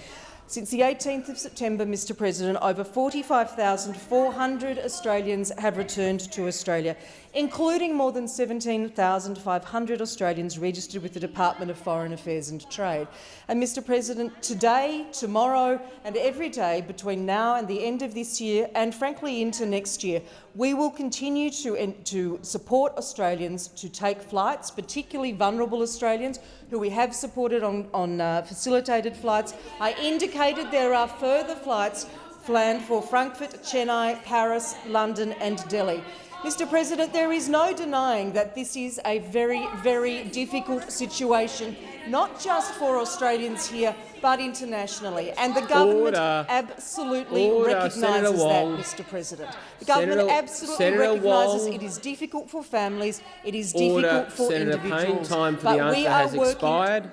Since the 18th of September, Mr President, over 45,400 Australians have returned to Australia, including more than 17,500 Australians registered with the Department of Foreign Affairs and Trade. And, Mr President, today, tomorrow and every day between now and the end of this year and, frankly, into next year, we will continue to, to support Australians to take flights, particularly vulnerable Australians who we have supported on, on uh, facilitated flights. I indicated there are further flights planned for Frankfurt, Chennai, Paris, London and Delhi. Mr President, there is no denying that this is a very, very difficult situation, not just for Australians here, but internationally. And the government Order. absolutely Order. recognises that. Mr President. The government Senator- absolutely Senator recognises Wong. it is difficult for families, it is Order. difficult for Senator individuals. Payne, time for but the we answer are has expired.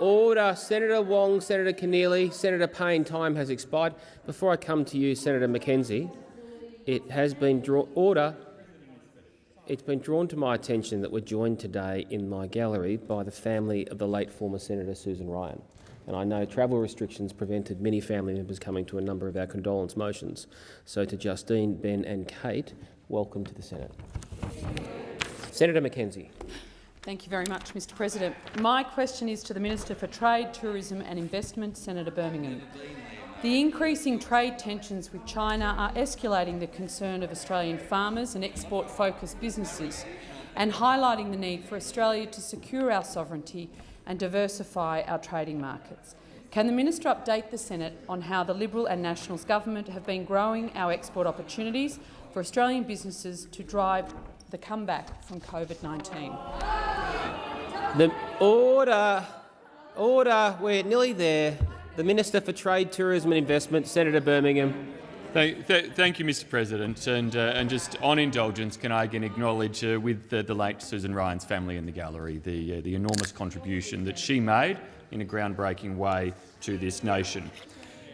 Order. Senator Wong, Senator Keneally, Senator Payne, time has expired. Before I come to you, Senator McKenzie, it has been drawn. Order. It's been drawn to my attention that we're joined today in my gallery by the family of the late former Senator Susan Ryan. And I know travel restrictions prevented many family members coming to a number of our condolence motions. So to Justine, Ben and Kate, welcome to the Senate. Senator McKenzie. Thank you very much, Mr President. My question is to the Minister for Trade, Tourism and Investment, Senator Birmingham. The increasing trade tensions with China are escalating the concern of Australian farmers and export-focused businesses and highlighting the need for Australia to secure our sovereignty and diversify our trading markets. Can the minister update the Senate on how the Liberal and Nationals government have been growing our export opportunities for Australian businesses to drive the comeback from COVID-19? The order, order. We're nearly there. The Minister for Trade, Tourism and Investment, Senator Birmingham. Thank, th thank you, Mr President. And, uh, and just on indulgence, can I again acknowledge uh, with uh, the late Susan Ryan's family in the gallery the, uh, the enormous contribution that she made in a groundbreaking way to this nation.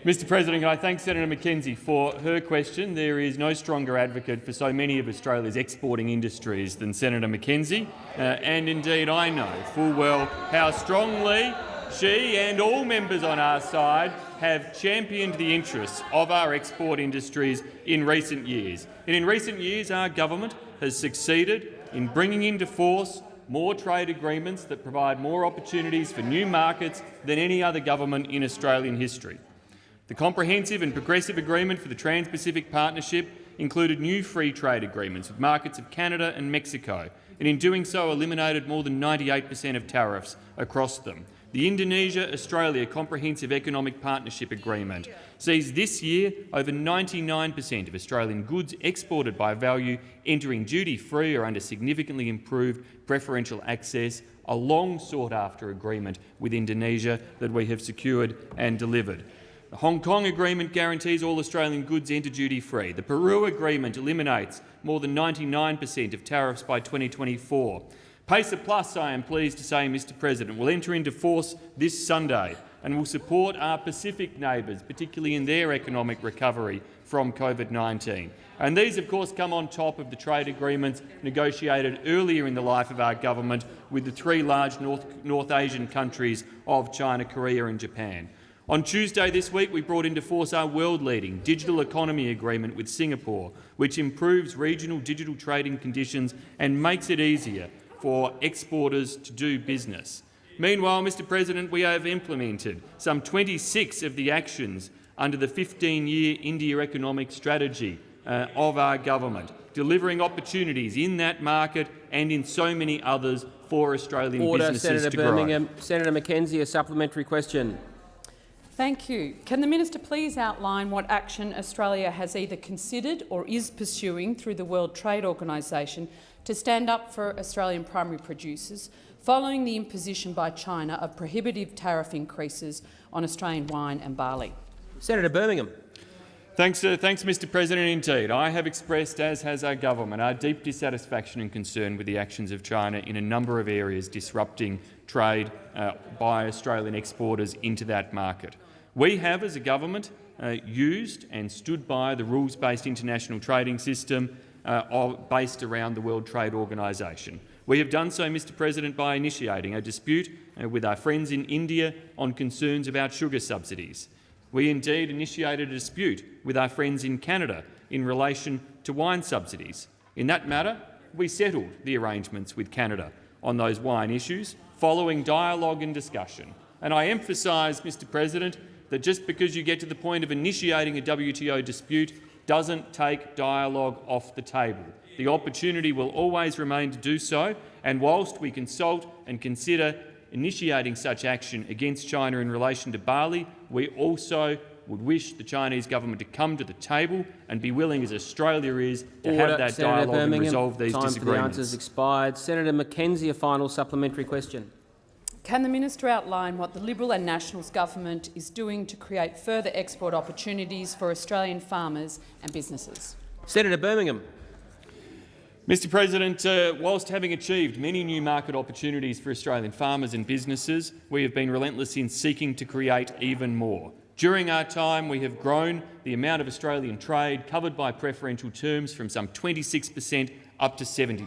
Mr President, can I thank Senator McKenzie for her question. There is no stronger advocate for so many of Australia's exporting industries than Senator McKenzie, uh, and indeed I know full well how strongly she and all members on our side have championed the interests of our export industries in recent years. And in recent years, our government has succeeded in bringing into force more trade agreements that provide more opportunities for new markets than any other government in Australian history. The comprehensive and progressive agreement for the Trans-Pacific Partnership included new free trade agreements with markets of Canada and Mexico, and in doing so eliminated more than 98 per cent of tariffs across them. The Indonesia-Australia Comprehensive Economic Partnership Agreement sees this year over 99 per cent of Australian goods exported by value entering duty-free or under significantly improved preferential access, a long sought-after agreement with Indonesia that we have secured and delivered. The Hong Kong Agreement guarantees all Australian goods enter duty-free. The Peru Agreement eliminates more than 99 per cent of tariffs by 2024. PACER Plus, I am pleased to say, Mr President, will enter into force this Sunday and will support our Pacific neighbours, particularly in their economic recovery from COVID-19. And these, of course, come on top of the trade agreements negotiated earlier in the life of our government with the three large North, North Asian countries of China, Korea and Japan. On Tuesday this week, we brought into force our world-leading digital economy agreement with Singapore, which improves regional digital trading conditions and makes it easier for exporters to do business. Meanwhile, Mr President, we have implemented some 26 of the actions under the 15-year India economic strategy uh, of our government, delivering opportunities in that market and in so many others for Australian Order, businesses Senator to grow. Birmingham. Senator McKenzie, a supplementary question. Thank you. Can the minister please outline what action Australia has either considered or is pursuing through the World Trade Organisation to stand up for Australian primary producers following the imposition by China of prohibitive tariff increases on Australian wine and barley? Senator Birmingham. Thanks, uh, thanks, Mr President. Indeed, I have expressed, as has our government, our deep dissatisfaction and concern with the actions of China in a number of areas disrupting trade uh, by Australian exporters into that market. We have, as a government, uh, used and stood by the rules-based international trading system uh, based around the World Trade Organisation. We have done so, Mr President, by initiating a dispute uh, with our friends in India on concerns about sugar subsidies. We indeed initiated a dispute with our friends in Canada in relation to wine subsidies. In that matter, we settled the arrangements with Canada on those wine issues following dialogue and discussion. And I emphasise, Mr President, that just because you get to the point of initiating a WTO dispute doesn't take dialogue off the table. The opportunity will always remain to do so, and whilst we consult and consider initiating such action against China in relation to barley, we also would wish the Chinese government to come to the table and be willing, as Australia is, to Order. have that Senator dialogue Birmingham, and resolve these time for the answers expired. Senator McKenzie, a final supplementary question. Can the minister outline what the Liberal and Nationals government is doing to create further export opportunities for Australian farmers and businesses? Senator Birmingham. Mr President, uh, whilst having achieved many new market opportunities for Australian farmers and businesses, we have been relentless in seeking to create even more. During our time, we have grown the amount of Australian trade covered by preferential terms from some 26 per cent up to 70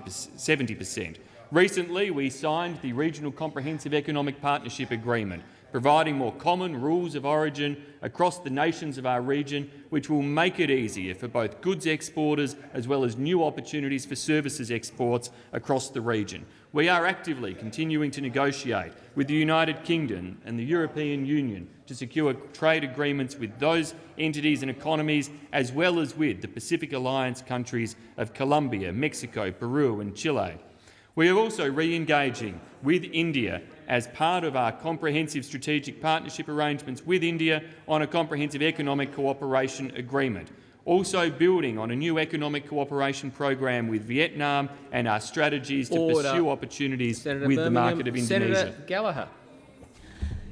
per cent. Recently, we signed the Regional Comprehensive Economic Partnership Agreement, providing more common rules of origin across the nations of our region, which will make it easier for both goods exporters as well as new opportunities for services exports across the region. We are actively continuing to negotiate with the United Kingdom and the European Union to secure trade agreements with those entities and economies, as well as with the Pacific Alliance countries of Colombia, Mexico, Peru and Chile. We are also re-engaging with India as part of our comprehensive strategic partnership arrangements with India on a comprehensive economic cooperation agreement. Also building on a new economic cooperation program with Vietnam and our strategies to Order. pursue opportunities Senator with the market of Indonesia. Senator Gallagher.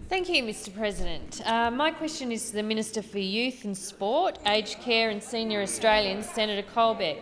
Thank you, Mr President. Uh, my question is to the Minister for Youth and Sport, Aged Care and Senior Australians, Senator Colbeck.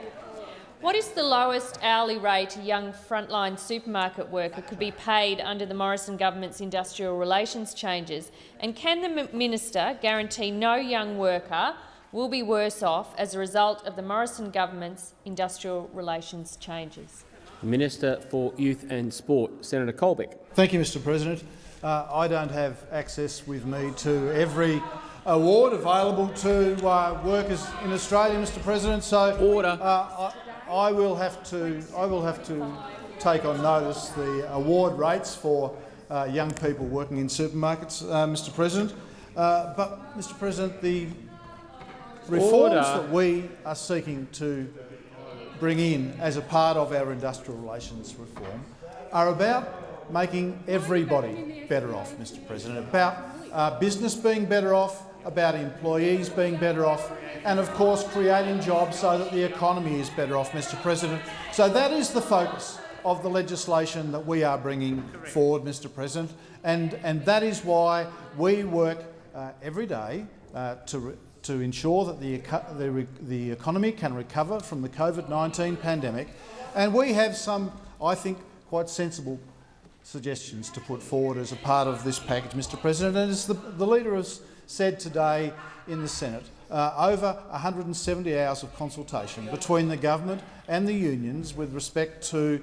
What is the lowest hourly rate a young frontline supermarket worker could be paid under the Morrison government's industrial relations changes? And can the minister guarantee no young worker will be worse off as a result of the Morrison government's industrial relations changes? Minister for Youth and Sport, Senator Colbeck. Thank you, Mr President. Uh, I don't have access with me to every award available to uh, workers in Australia, Mr President. So, order. Uh, I, I will have to. I will have to take on notice the award rates for uh, young people working in supermarkets, uh, Mr President. Uh, but, Mr President, the reforms Order. that we are seeking to bring in as a part of our industrial relations reform are about making everybody better off, Mr President, about uh, business being better off, about employees being better off, and of course creating jobs so that the economy is better off, Mr President. So that is the focus of the legislation that we are bringing forward, Mr President, and, and that is why we work uh, every day uh, to, to ensure that the, the, the economy can recover from the COVID-19 pandemic. And we have some, I think, quite sensible suggestions to put forward as a part of this package, Mr President. And as the, the Leader has said today in the Senate, uh, over 170 hours of consultation between the government and the unions with respect to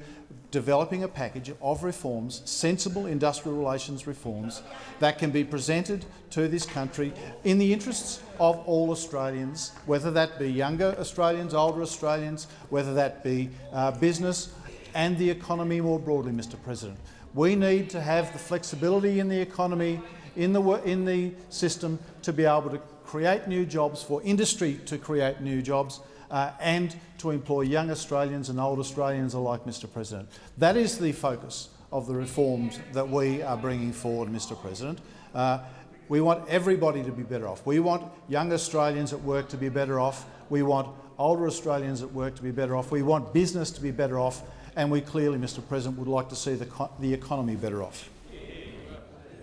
developing a package of reforms, sensible industrial relations reforms, that can be presented to this country in the interests of all Australians, whether that be younger Australians, older Australians, whether that be uh, business and the economy more broadly, Mr President. We need to have the flexibility in the economy, in the, in the system, to be able to create new jobs, for industry to create new jobs, uh, and to employ young Australians and old Australians alike, Mr President. That is the focus of the reforms that we are bringing forward, Mr President. Uh, we want everybody to be better off. We want young Australians at work to be better off. We want older Australians at work to be better off. We want business to be better off. And we clearly, Mr President, would like to see the, the economy better off.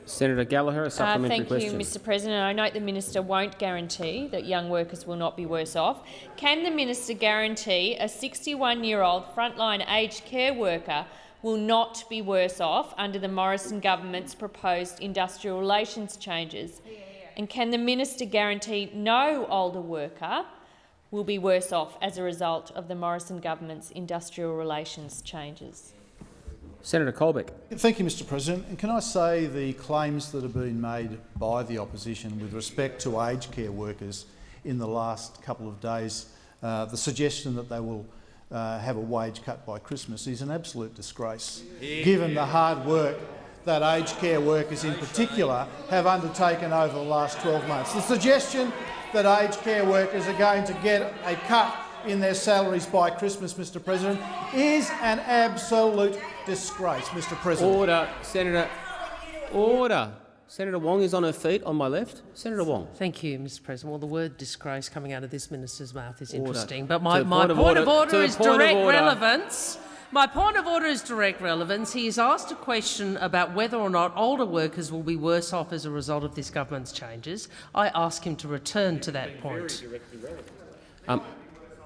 Senator Gallagher, a Uh, thank question. you, Mr President. I note the minister won't guarantee that young workers will not be worse off. Can the minister guarantee a 61-year-old frontline aged care worker will not be worse off under the Morrison government's proposed industrial relations changes? And can the minister guarantee no older worker will be worse off as a result of the Morrison government's industrial relations changes? Senator Colbeck. Thank you, Mr President. And can I say the claims that have been made by the opposition with respect to aged care workers in the last couple of days, uh, the suggestion that they will uh, have a wage cut by Christmas is an absolute disgrace, given the hard work that aged care workers in particular have undertaken over the last 12 months. The suggestion that aged care workers are going to get a cut in their salaries by Christmas, Mr President, is an absolute disgrace, Mr President. Order, Senator. Order. Senator Wong is on her feet on my left. Senator Wong. Thank you, Mr President. Well, the word disgrace coming out of this minister's mouth is Order. interesting, but my, my point of order- order is point direct order. relevance. My point of order is direct relevance. He has asked a question about whether or not older workers will be worse off as a result of this government's changes. I ask him to return to that point. Um,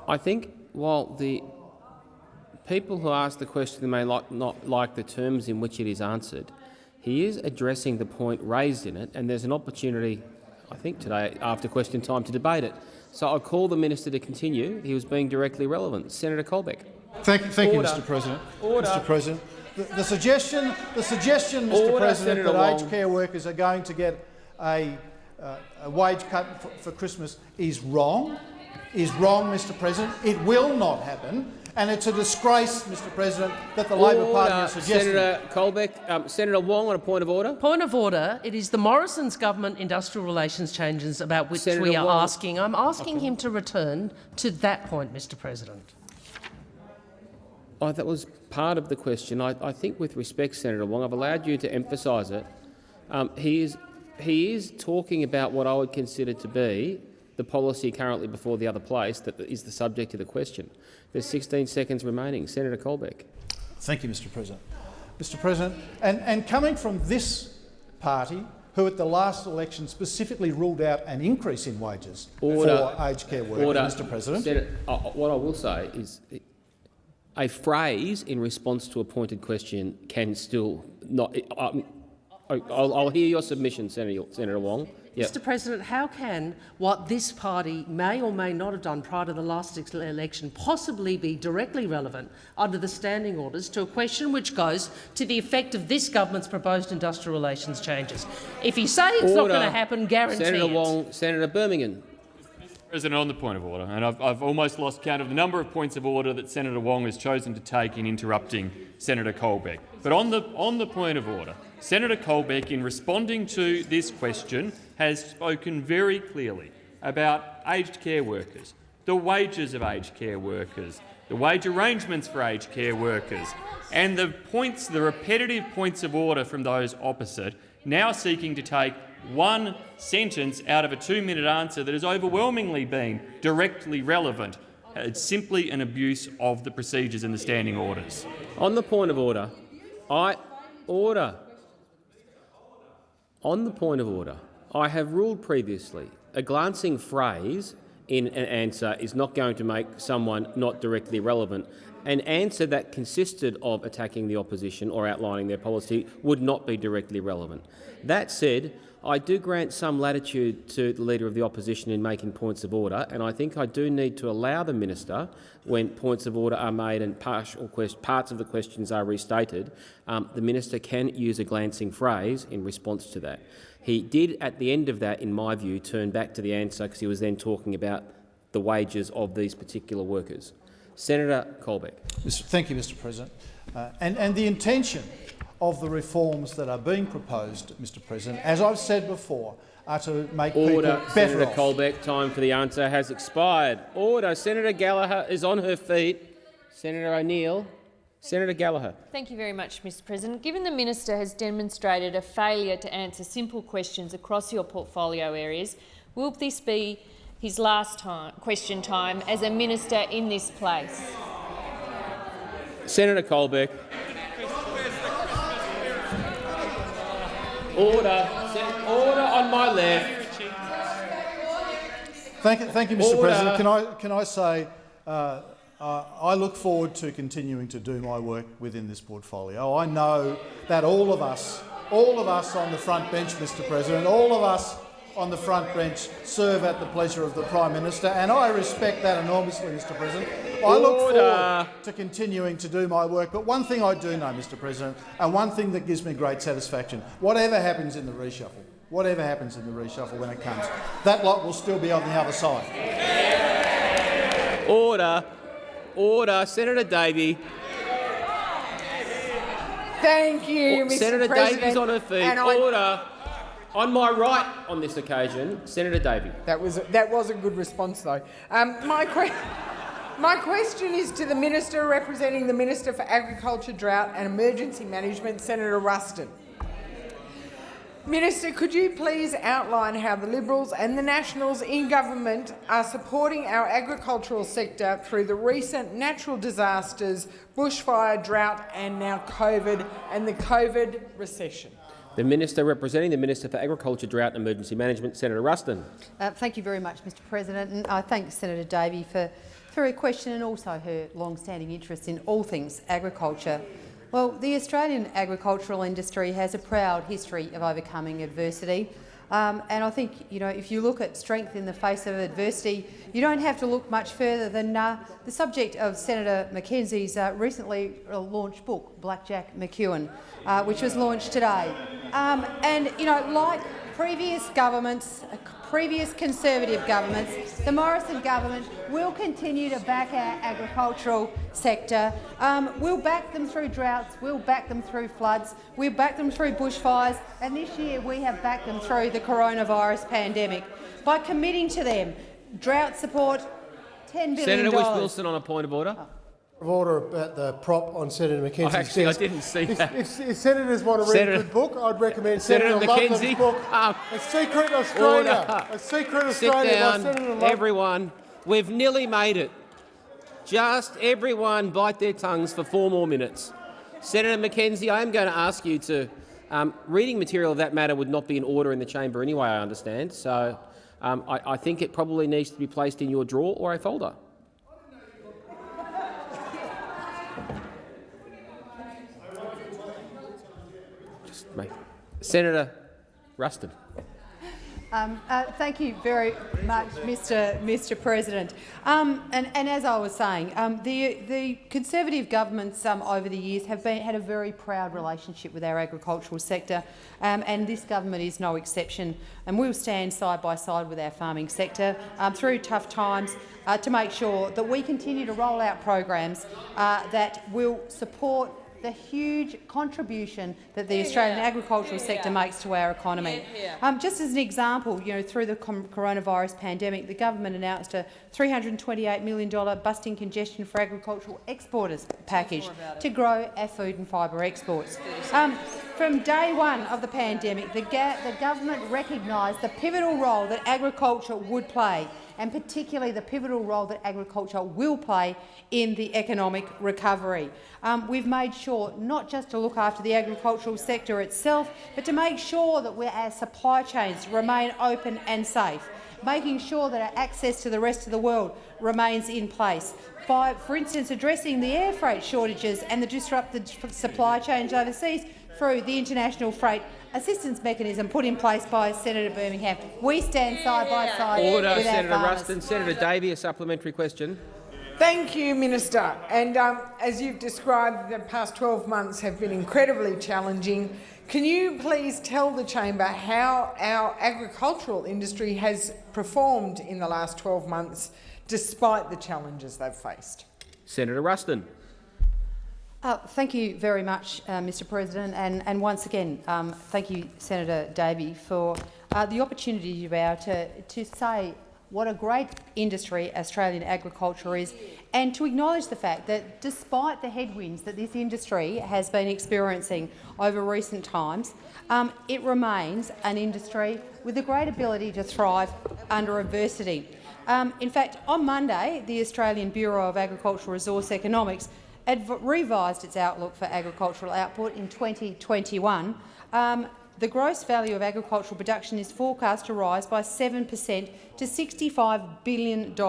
I think while the people who ask the question may like, not like the terms in which it is answered, he is addressing the point raised in it, and there's an opportunity, I think, today after question time to debate it. So I'll call the minister to continue. He was being directly relevant. Senator Colbeck. Thank, thank you, Mr President. Order. Mr President, the, the suggestion, the suggestion, Mr Order, President, Senator that Wong. aged care workers are going to get a, uh, a wage cut for, for Christmas is wrong. Is wrong, Mr President. It will not happen, and it's a disgrace, Mr President, that the Labor Party is suggesting. Senator Colbeck. Um, Senator Wong on a point of order. Point of order. It is the Morrison's government industrial relations changes about which Senator we are Wong. asking. I'm asking him to return to that point, Mr President. Oh, that was part of the question. I, I think, with respect, Senator Wong, I've allowed you to emphasise it. Um, he is he is talking about what I would consider to be the policy currently before the other place that is the subject of the question. There's 16 seconds remaining. Senator Colbeck. Thank you, Mr President. Mr President, and, and coming from this party, who at the last election specifically ruled out an increase in wages Order. for aged care workers, Order. Mr President. Senator, uh, what I will say is a phrase in response to a pointed question can still not. Um, I'll, I'll hear your submission, Senator, Senator Wong. Yep. Mr President, how can what this party may or may not have done prior to the last election possibly be directly relevant under the standing orders to a question which goes to the effect of this government's proposed industrial relations changes? If you say it's not going to happen, guarantee Senator it. Wong, Senator Birmingham. President, on the point of order, and I've, I've almost lost count of the number of points of order that Senator Wong has chosen to take in interrupting Senator Colbeck. But on the, on the point of order, Senator Colbeck, in responding to this question, has spoken very clearly about aged care workers, the wages of aged care workers, the wage arrangements for aged care workers, and the points, the repetitive points of order from those opposite, now seeking to take one sentence out of a two-minute answer that has overwhelmingly been directly relevant. It's simply an abuse of the procedures and the standing orders. On the point of order, I order. On the point of order, I have ruled previously a glancing phrase in an answer is not going to make someone not directly relevant. An answer that consisted of attacking the opposition or outlining their policy would not be directly relevant. That said, I do grant some latitude to the Leader of the Opposition in making points of order, and I think I do need to allow the Minister, when points of order are made and partial parts of the questions are restated, um, the Minister can use a glancing phrase in response to that. He did, at the end of that, in my view, turn back to the answer because he was then talking about the wages of these particular workers. Senator Colbeck. Thank you, Mr President. Uh, and, and the intention of the reforms that are being proposed, Mr President, as I've said before, are to make Order, people better Senator off. Colbeck. Time for the answer has expired. Order. Senator Gallagher is on her feet. Senator O'Neill. Senator Gallagher. Thank you very much, Mr President. Given the minister has demonstrated a failure to answer simple questions across your portfolio areas, will this be his last time, question time as a minister in this place? Senator Colbeck. Order. Order on my left. Thank you, thank you Mr Order. President. Can I, can I say uh, uh, I look forward to continuing to do my work within this portfolio. I know that all of us, all of us on the front bench, Mr President, all of us on the front bench serve at the pleasure of the Prime Minister, and I respect that enormously, Mr President. I look Order. forward to continuing to do my work, but one thing I do know, Mr President, and one thing that gives me great satisfaction, whatever happens in the reshuffle, whatever happens in the reshuffle when it comes, that lot will still be on the other side. Order. Order. Senator Davey. Thank you, Or- Mr Senator President. Davey's on her feet. And I- Order. On my right on this occasion, Senator Davey. That was that was a good response, though. Um, my que- my question is to the minister representing the Minister for Agriculture, Drought and Emergency Management, Senator Ruston. Minister, could you please outline how the Liberals and the Nationals in government are supporting our agricultural sector through the recent natural disasters, bushfire, drought and now COVID and the COVID recession? The Minister representing the Minister for Agriculture, Drought and Emergency Management, Senator Ruston. Uh, thank you very much, Mr President, and I thank Senator Davey for, for her question and also her long-standing interest in all things agriculture. Well, the Australian agricultural industry has a proud history of overcoming adversity. Um, and I think, you know, if you look at strength in the face of adversity, you don't have to look much further than uh, the subject of Senator McKenzie's uh, recently launched book, Blackjack McEwen, uh, which was launched today. Um, and, you know, like previous governments, uh, previous Conservative governments, the Morrison government will continue to back our agricultural sector. Um, we'll back them through droughts, we'll back them through floods, we'll back them through bushfires, and this year we have backed them through the coronavirus pandemic. By committing to them, drought support, $10 billion. Senator Whish-Wilson on a point of order. Of order about the prop on Senator McKenzie's Oh, actually, I didn't see if, that. If, if senators want to read Senator- a good book, I'd recommend Senator Senator, Loveland's McKenzie, book, um, A Secret Australia. Order. A Secret Sit Australia by down, Senator Love. everyone. We've nearly made it. Just everyone bite their tongues for four more minutes. Senator McKenzie, I am going to ask you to. Um, reading material of that matter would not be in order in the chamber anyway, I understand. So um, I, I think it probably needs to be placed in your drawer or a folder. Senator Ruston. Um, uh, thank you very much, Mr. Mr. President. Um, and, and as I was saying, um, the, the Conservative governments um, over the years have been, had a very proud relationship with our agricultural sector, um, and this government is no exception. And we'll stand side by side with our farming sector um, through tough times uh, to make sure that we continue to roll out programs uh, that will support the huge contribution that the Australian agricultural sector makes to our economy. Um, just as an example, you know, through the coronavirus pandemic, the government announced a $328 million busting congestion for agricultural exporters package to grow our food and fibre exports. Um, from day one of the pandemic, the, the government recognised the pivotal role that agriculture would play and particularly the pivotal role that agriculture will play in the economic recovery. Um, we've made sure not just to look after the agricultural sector itself, but to make sure that our supply chains remain open and safe, making sure that our access to the rest of the world remains in place. By, for instance, addressing the air freight shortages and the disrupted supply chains overseas through the international freight assistance mechanism put in place by Senator Birmingham. We stand side by side Order, with our Senator farmers. Ruston. Senator Davey, a supplementary question. Thank you, Minister. And um, as you've described, the past 12 months have been incredibly challenging. Can you please tell the chamber how our agricultural industry has performed in the last 12 months, despite the challenges they've faced? Senator Ruston. Uh, thank you very much, uh, Mr President, and, and once again, um, thank you, Senator Davey, for uh, the opportunity you've able to, to say what a great industry Australian agriculture is, and to acknowledge the fact that despite the headwinds that this industry has been experiencing over recent times, um, it remains an industry with a great ability to thrive under adversity. Um, in fact, on Monday, the Australian Bureau of Agricultural Resource Economics revised its outlook for agricultural output in 2021. Um, the gross value of agricultural production is forecast to rise by 7 per cent to $65 billion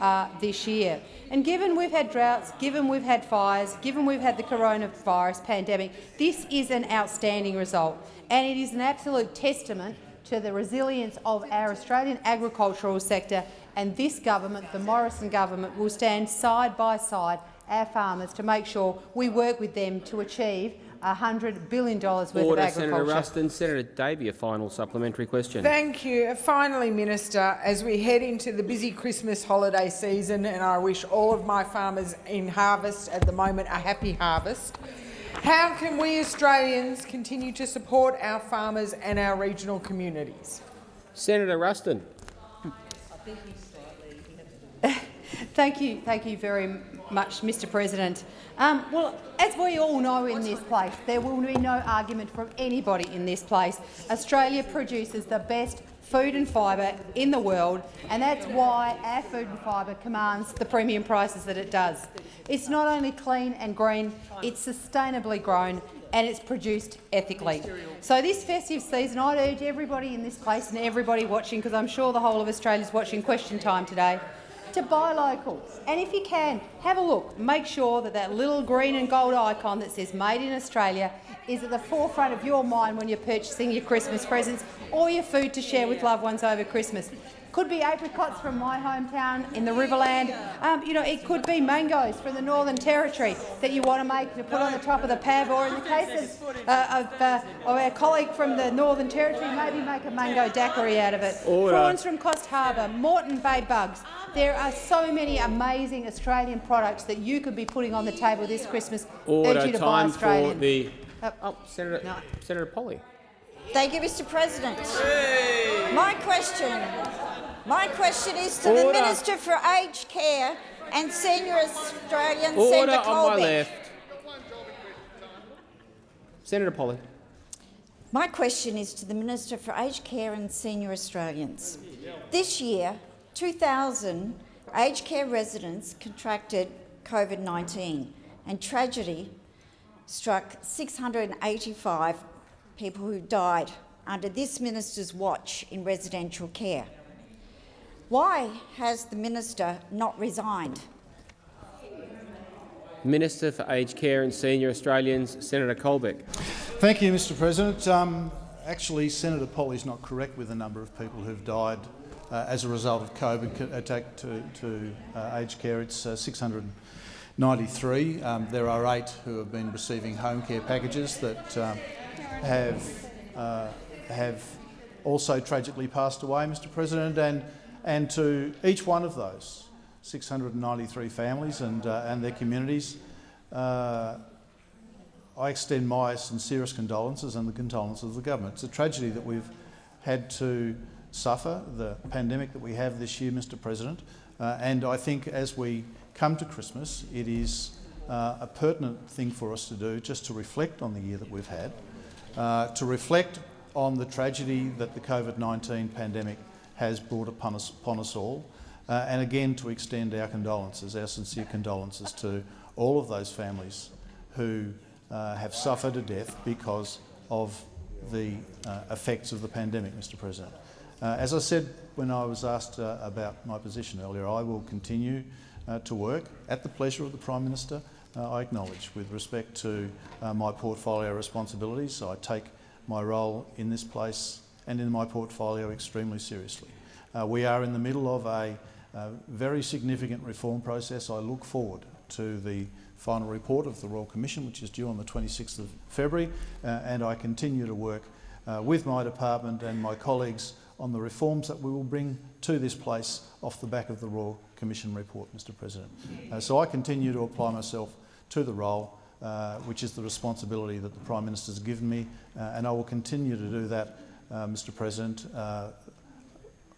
uh, this year. And given we've had droughts, given we've had fires, given we've had the coronavirus pandemic, this is an outstanding result, and it is an absolute testament to the resilience of our Australian agricultural sector, and this government, the Morrison government, will stand side by side our farmers to make sure we work with them to achieve $100 billion worth Order, of Senator agriculture. Ruston. Senator Davey, a final supplementary question. Thank you. Finally, Minister, as we head into the busy Christmas holiday season, and I wish all of my farmers in harvest at the moment a happy harvest, how can we Australians continue to support our farmers and our regional communities? Senator Ruston. Thank you, thank you very much, Mr President. Um, well, as we all know in this place, there will be no argument from anybody in this place. Australia produces the best food and fibre in the world, and that's why our food and fibre commands the premium prices that it does. It's not only clean and green, it's sustainably grown and it's produced ethically. So this festive season, I'd urge everybody in this place and everybody watching, because I'm sure the whole of Australia is watching Question Time today, to buy local. And if you can, have a look. Make sure that that little green and gold icon that says Made in Australia is at the forefront of your mind when you're purchasing your Christmas presents or your food to share with loved ones over Christmas. Could be apricots from my hometown in the Riverland. Um, you know, it could be mangoes from the Northern Territory that you want to make to put on the top of the pav, or in the case of, uh, of, uh, of our colleague from the Northern Territory, maybe make a mango daiquiri out of it. Order. Prawns from Coffs Harbour, Moreton Bay bugs. There are so many amazing Australian products that you could be putting on the table this Christmas. Order. Urge you to buy Time for Australian. the. Oh, Senator, Senator Polley. Thank you, Mr President. My question, my question is to the Minister for Aged Care and Senior Australians, Order Senator on my left. Senator Polley. My question is to the Minister for Aged Care and Senior Australians. This year, 2,000 aged care residents contracted COVID-19 and tragedy struck 685 people who died under this minister's watch in residential care. Why has the minister not resigned? Minister for Aged Care and Senior Australians, Senator Colbeck. Thank you, Mr President. Um, actually, Senator Polley's not correct with the number of people who've died uh, as a result of COVID attack to, to uh, aged care. It's uh, 693. Um, there are eight who have been receiving home care packages that um, have, uh, have also tragically passed away, Mr President, and, and to each one of those 693 families and, uh, and their communities, uh, I extend my sincerest condolences and the condolences of the government. It's a tragedy that we've had to suffer, the pandemic that we have this year, Mr President, uh, and I think as we come to Christmas, it is uh, a pertinent thing for us to do just to reflect on the year that we've had, uh, to reflect on the tragedy that the COVID-19 pandemic has brought upon us, upon us all, uh, and again to extend our condolences, our sincere condolences to all of those families who uh, have suffered a death because of the uh, effects of the pandemic, Mr President. Uh, as I said when I was asked uh, about my position earlier, I will continue uh, to work at the pleasure of the Prime Minister, I acknowledge, with respect to my portfolio responsibilities. I take my role in this place and in my portfolio extremely seriously. Uh, we are in the middle of a uh, very significant reform process. I look forward to the final report of the Royal Commission, which is due on the 26th of February, uh, and I continue to work uh, with my department and my colleagues on the reforms that we will bring to this place off the back of the Royal Commission report, Mr President. Uh, so I continue to apply myself to the role, uh, which is the responsibility that the Prime Minister has given me, uh, and I will continue to do that, Mr President, uh,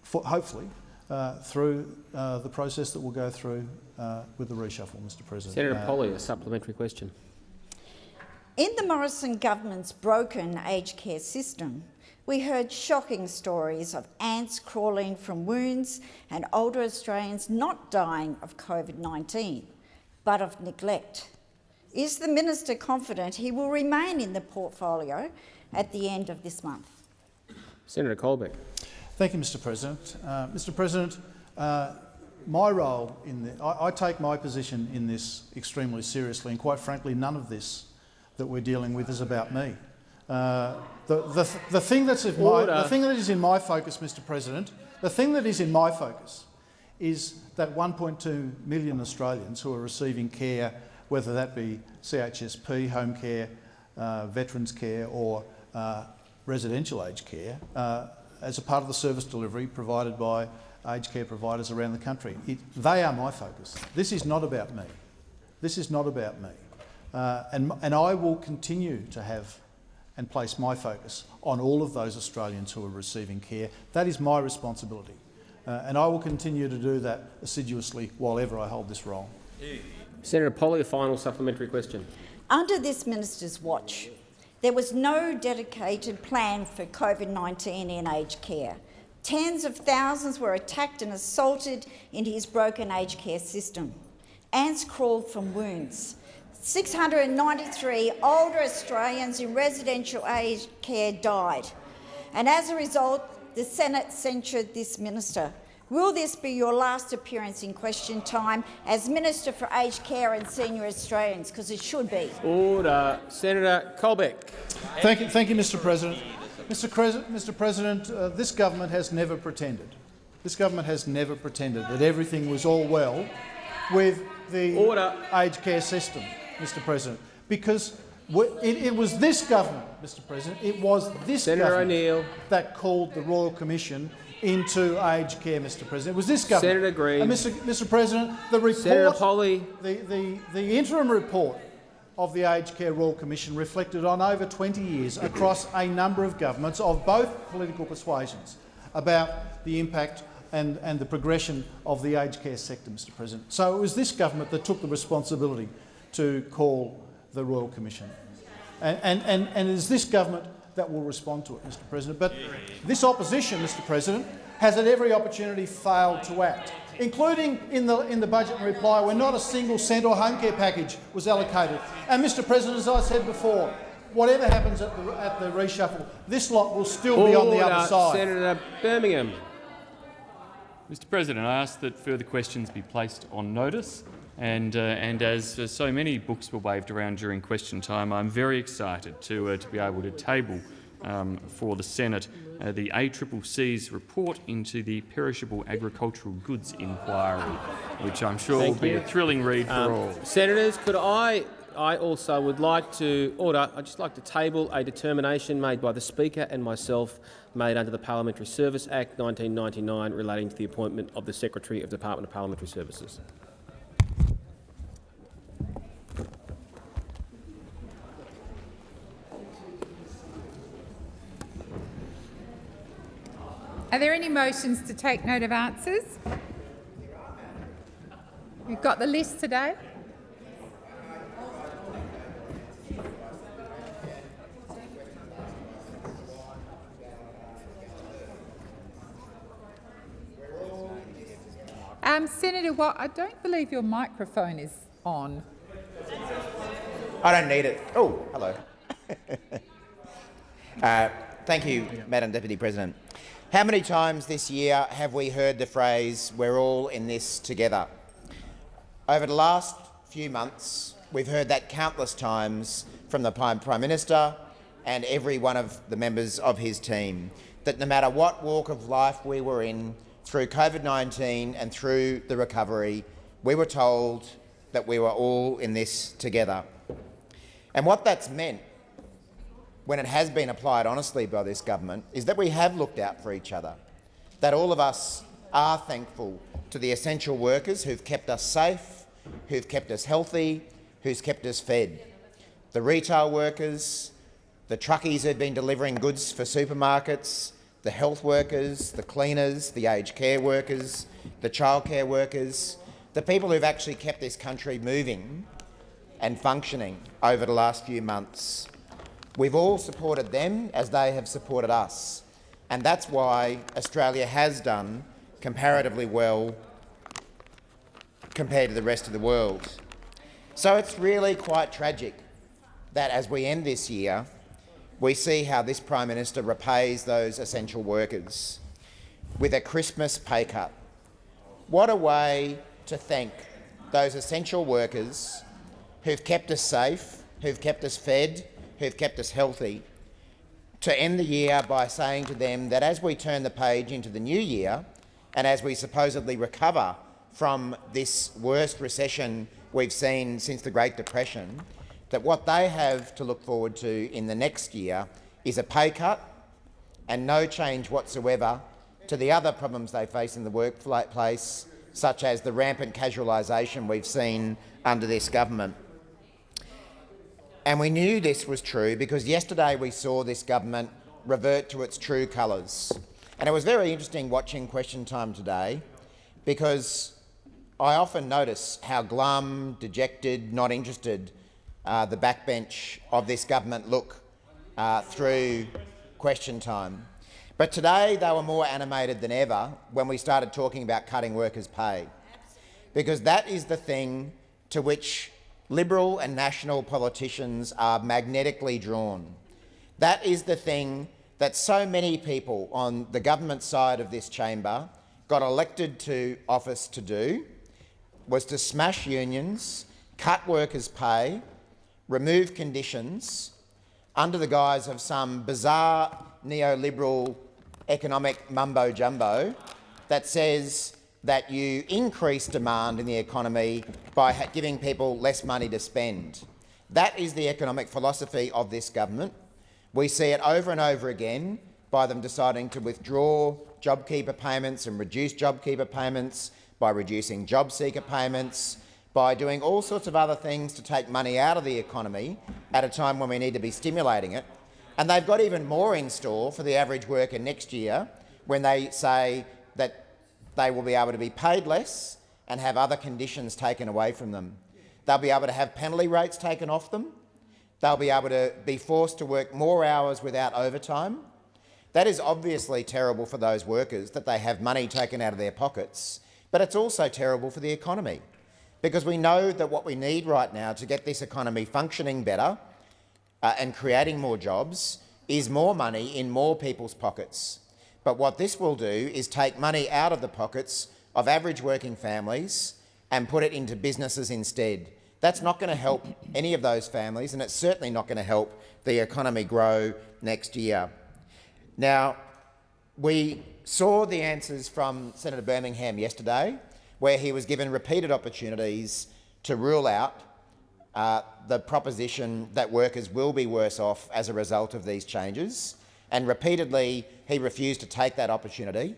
for, hopefully uh, through uh, the process that we'll go through uh, with the reshuffle, Mr President. Senator Uh, Polley, a supplementary question. In the Morrison government's broken aged care system, we heard shocking stories of ants crawling from wounds and older Australians not dying of COVID-19, but of neglect. Is the minister confident he will remain in the portfolio at the end of this month? Senator Colbeck. Thank you, Mr President. Uh, Mr President, uh, my role in the, I, I take my position in this extremely seriously, and quite frankly, none of this that we're dealing with is about me. Uh, the, the, the, thing that's in my, the thing that is in my focus, Mr President, the thing that is in my focus is that 1.2 million Australians who are receiving care, whether that be CHSP, home care, uh, veterans care or uh, residential aged care, uh, as a part of the service delivery provided by aged care providers around the country. It, they are my focus. This is not about me. This is not about me. Uh, and, and I will continue to have and place my focus on all of those Australians who are receiving care. That is my responsibility. Uh, and I will continue to do that assiduously while ever I hold this role. Senator Polley, a final supplementary question. Under this minister's watch, there was no dedicated plan for COVID-19 in aged care. Tens of thousands were attacked and assaulted in his broken aged care system. Ants crawled from wounds. 693 older Australians in residential aged care died. And as a result, the Senate censured this minister. Will this be your last appearance in question time as Minister for Aged Care and Senior Australians? Because it should be. Order. Senator Colbeck. Thank you, thank you Mr President. Mr, Mr. President, uh, this government has never pretended. This government has never pretended that everything was all well with the Order. aged care system, Mr President, because it, it, was this government, Mr President, it was this Senator government that called the Royal Commission into aged care, Mr President. It was this government. Senator Green. And Mr, Mr President, the report, Senator Polley. The, the, the interim report of the Aged Care Royal Commission reflected on over 20 years across a number of governments of both political persuasions about the impact and, and the progression of the aged care sector, Mr President. So it was this government that took the responsibility to call the Royal Commission. And, and, and, and it is this government that will respond to it, Mr President. But this opposition, Mr President, has at every opportunity failed to act including in the, in the budget and reply where not a single cent or home care package was allocated. And, Mr President, as I said before, whatever happens at the, at the reshuffle, this lot will still Order. be on the other side. Senator Birmingham. Mr President, I ask that further questions be placed on notice. And, uh, and as uh, so many books were waved around during question time, I'm very excited to, uh, to be able to table um, for the Senate uh, the ACCC's report into the perishable agricultural goods inquiry, which I'm sure Thank will be you. a thrilling read Um, for all. Senators, could I, I also would like to order. I'd just like to table a determination made by the Speaker and myself, made under the Parliamentary Service Act 1999, relating to the appointment of the Secretary of the Department of Parliamentary Services. Are there any motions to take note of answers? We've got the list today. Um, Senator Watt, I don't believe your microphone is on. I don't need it. Oh, hello. uh, thank you, Madam Deputy President. How many times this year have we heard the phrase, we're all in this together? Over the last few months, we've heard that countless times from the Prime Minister and every one of the members of his team, that no matter what walk of life we were in, through COVID-19 and through the recovery, we were told that we were all in this together. And what that's meant when it has been applied honestly by this government is that we have looked out for each other, that all of us are thankful to the essential workers who've kept us safe, who've kept us healthy, who's kept us fed, the retail workers, the truckies who've been delivering goods for supermarkets, the health workers, the cleaners, the aged care workers, the childcare workers, the people who've actually kept this country moving and functioning over the last few months. We've all supported them as they have supported us, and that's why Australia has done comparatively well compared to the rest of the world. So it's really quite tragic that as we end this year, we see how this Prime Minister repays those essential workers with a Christmas pay cut. What a way to thank those essential workers who've kept us safe, who've kept us fed, who've kept us healthy, to end the year by saying to them that as we turn the page into the new year and as we supposedly recover from this worst recession we've seen since the Great Depression, that what they have to look forward to in the next year is a pay cut and no change whatsoever to the other problems they face in the workplace, such as the rampant casualisation we've seen under this government. And we knew this was true because yesterday we saw this government revert to its true colours. And it was very interesting watching Question Time today because I often notice how glum, dejected, not interested uh, the backbench of this government look uh, through Question Time. But today they were more animated than ever when we started talking about cutting workers' pay, because that is the thing to which Liberal and national politicians are magnetically drawn. That is the thing that so many people on the government side of this chamber got elected to office to do, was to smash unions, cut workers' pay, remove conditions under the guise of some bizarre neoliberal economic mumbo-jumbo that says that you increase demand in the economy by giving people less money to spend. That is the economic philosophy of this government. We see it over and over again by them deciding to withdraw JobKeeper payments and reduce JobKeeper payments, by reducing JobSeeker payments, by doing all sorts of other things to take money out of the economy at a time when we need to be stimulating it. And they've got even more in store for the average worker next year when they say that they will be able to be paid less and have other conditions taken away from them. They'll be able to have penalty rates taken off them. They'll be able to be forced to work more hours without overtime. That is obviously terrible for those workers, that they have money taken out of their pockets, but it's also terrible for the economy because we know that what we need right now to get this economy functioning better uh, and creating more jobs is more money in more people's pockets. But what this will do is take money out of the pockets of average working families and put it into businesses instead. That's not going to help any of those families, and it's certainly not going to help the economy grow next year. Now, we saw the answers from Senator Birmingham yesterday, where he was given repeated opportunities to rule out uh, the proposition that workers will be worse off as a result of these changes and repeatedly he refused to take that opportunity.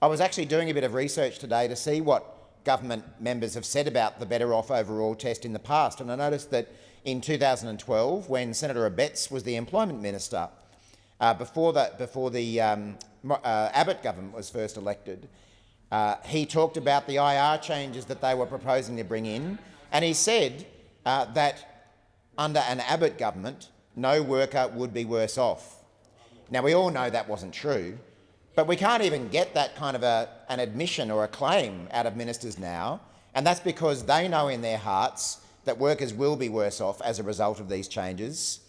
I was actually doing a bit of research today to see what government members have said about the Better Off Overall test in the past, and I noticed that in 2012, when Senator Abetz was the employment minister, uh, before the, before the um, uh, Abbott government was first elected, uh, he talked about the IR changes that they were proposing to bring in, and he said uh, that under an Abbott government, no worker would be worse off. Now, we all know that wasn't true, but we can't even get that kind of a, an admission or a claim out of ministers now, and that's because they know in their hearts that workers will be worse off as a result of these changes.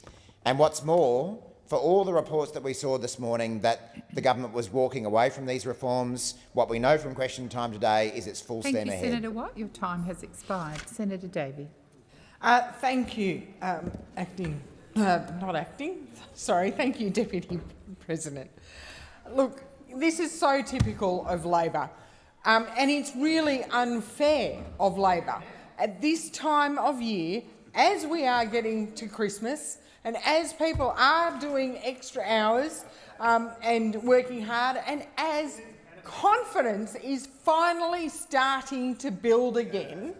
And what's more, for all the reports that we saw this morning that the government was walking away from these reforms, what we know from question time today is it's full thank steam you, ahead. Senator Watt. Your time has expired. Senator Davey. Uh, thank you, um, acting, uh, not acting. Sorry, thank you, Deputy President. Look, this is so typical of Labor, um, and it's really unfair of Labor at this time of year, as we are getting to Christmas, and as people are doing extra hours um, and working hard, and as confidence is finally starting to build again,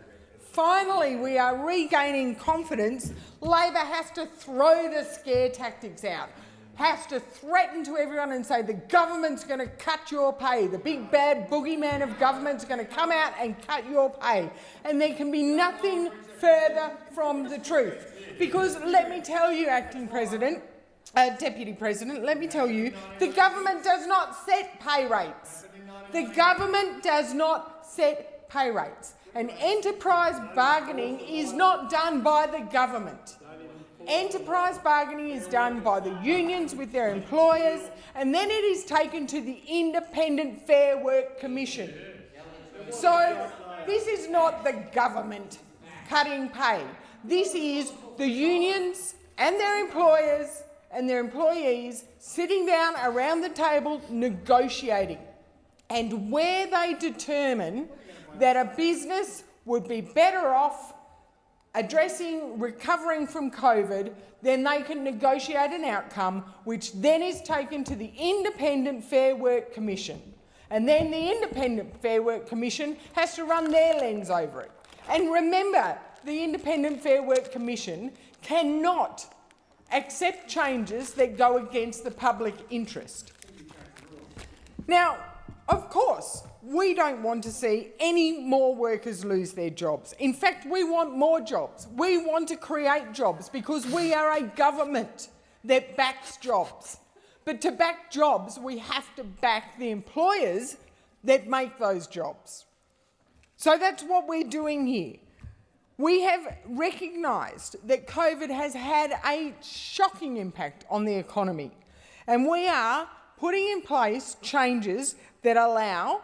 finally we are regaining confidence, Labor has to throw the scare tactics out has to threaten to everyone and say the government's going to cut your pay. The big bad boogeyman of government's going to come out and cut your pay. And there can be nothing further from the truth. Because let me tell you, Acting President, uh, Deputy President, let me tell you, the government does not set pay rates. The government does not set pay rates. And enterprise bargaining is not done by the government. Enterprise bargaining is done by the unions with their employers, and then it is taken to the Independent Fair Work Commission. So this is not the government cutting pay. This is the unions and their employers and their employees sitting down around the table negotiating. And where they determine that a business would be better off addressing recovering from COVID, then they can negotiate an outcome which then is taken to the Independent Fair Work Commission. And then the Independent Fair Work Commission has to run their lens over it. And remember, the Independent Fair Work Commission cannot accept changes that go against the public interest. Now, of course, we don't want to see any more workers lose their jobs. In fact, we want more jobs. We want to create jobs because we are a government that backs jobs. But to back jobs, we have to back the employers that make those jobs. So that's what we're doing here. We have recognised that COVID has had a shocking impact on the economy, and we are putting in place changes that allow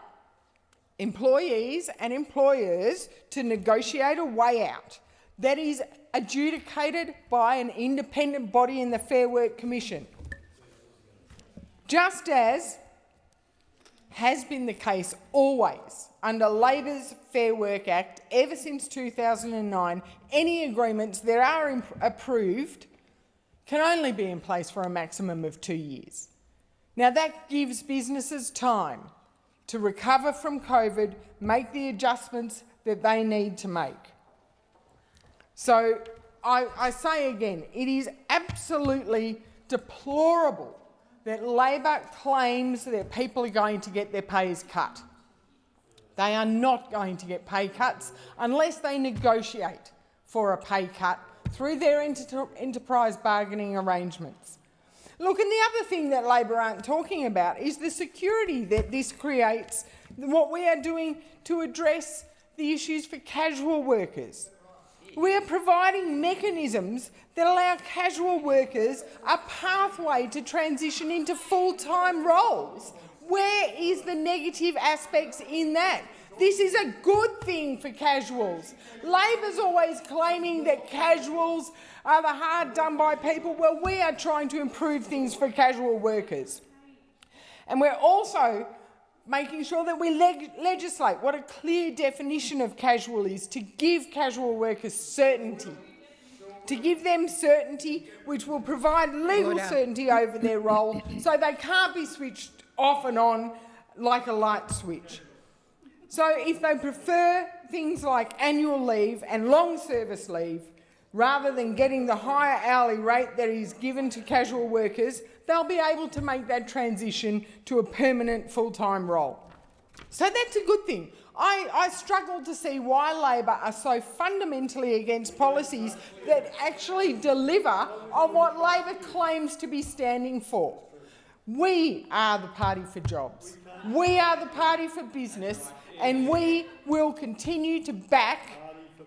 employees and employers to negotiate a way out that is adjudicated by an independent body in the Fair Work Commission. Just as has been the case always under Labor's Fair Work Act ever since 2009, any agreements that are approved can only be in place for a maximum of two years. Now that gives businesses time to recover from COVID, make the adjustments that they need to make. So I, I say again, it is absolutely deplorable that Labor claims that people are going to get their pays cut. They are not going to get pay cuts unless they negotiate for a pay cut through their enter enterprise bargaining arrangements. Look, and the other thing that Labor aren't talking about is the security that this creates, what we are doing to address the issues for casual workers. We are providing mechanisms that allow casual workers a pathway to transition into full-time roles. Where is the negative aspects in that? This is a good thing for casuals. Labor's always claiming that casuals are the hard done by people. Well, we are trying to improve things for casual workers. And we're also making sure that we leg legislate what a clear definition of casual is to give casual workers certainty. To give them certainty which will provide legal Order. Uh, certainty over their role so they can't be switched off and on like a light switch. So if they prefer things like annual leave and long service leave, rather than getting the higher hourly rate that is given to casual workers, they'll be able to make that transition to a permanent full-time role. So that's a good thing. I, I, struggle to see why Labor are so fundamentally against policies that actually deliver on what Labor claims to be standing for. We are the party for jobs. We are the party for business and we will continue to back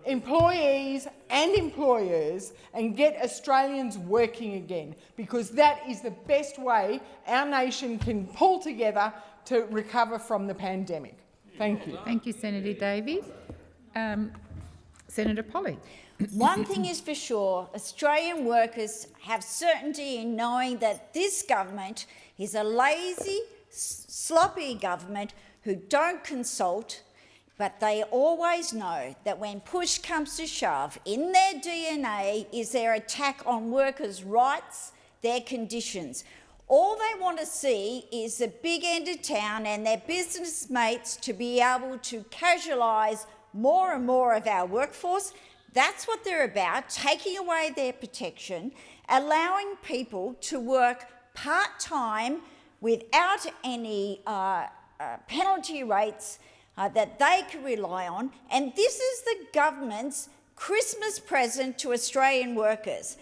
employees and employers and get Australians working again, because that is the best way our nation can pull together to recover from the pandemic. Thank you. Thank you, Senator Davies. Um, Senator Polley. One thing is for sure, Australian workers have certainty in knowing that this government is a lazy, sloppy government who don't consult, but they always know that when push comes to shove, in their DNA is their attack on workers' rights, their conditions. All they want to see is the big end of town and their business mates to be able to casualise more and more of our workforce. That's what they're about, taking away their protection, allowing people to work part-time without any uh, uh, penalty rates uh, that they can rely on. And this is the government's Christmas present to Australian workers.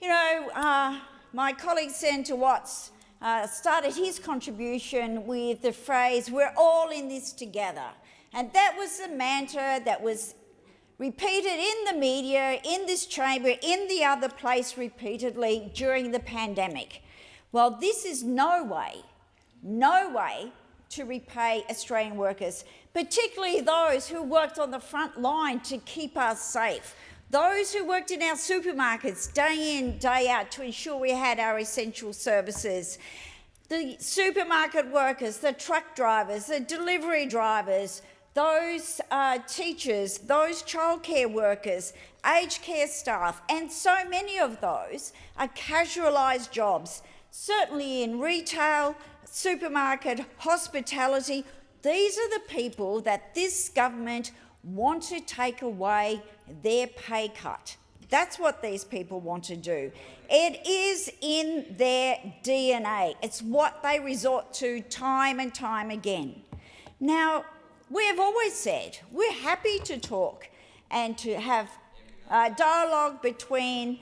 You know, uh, my colleague Senator Watts uh, started his contribution with the phrase, we're all in this together. And that was the mantra that was repeated in the media, in this chamber, in the other place repeatedly during the pandemic. Well, this is no way, no way to repay Australian workers, particularly those who worked on the front line to keep us safe, those who worked in our supermarkets day in, day out to ensure we had our essential services, the supermarket workers, the truck drivers, the delivery drivers, those uh, teachers, those childcare workers, aged care staff, and so many of those are casualised jobs, certainly in retail, supermarket, hospitality. These are the people that this government want to take away their pay cut. That's what these people want to do. It is in their DNA. It's what they resort to time and time again. Now, we have always said we're happy to talk and to have dialogue between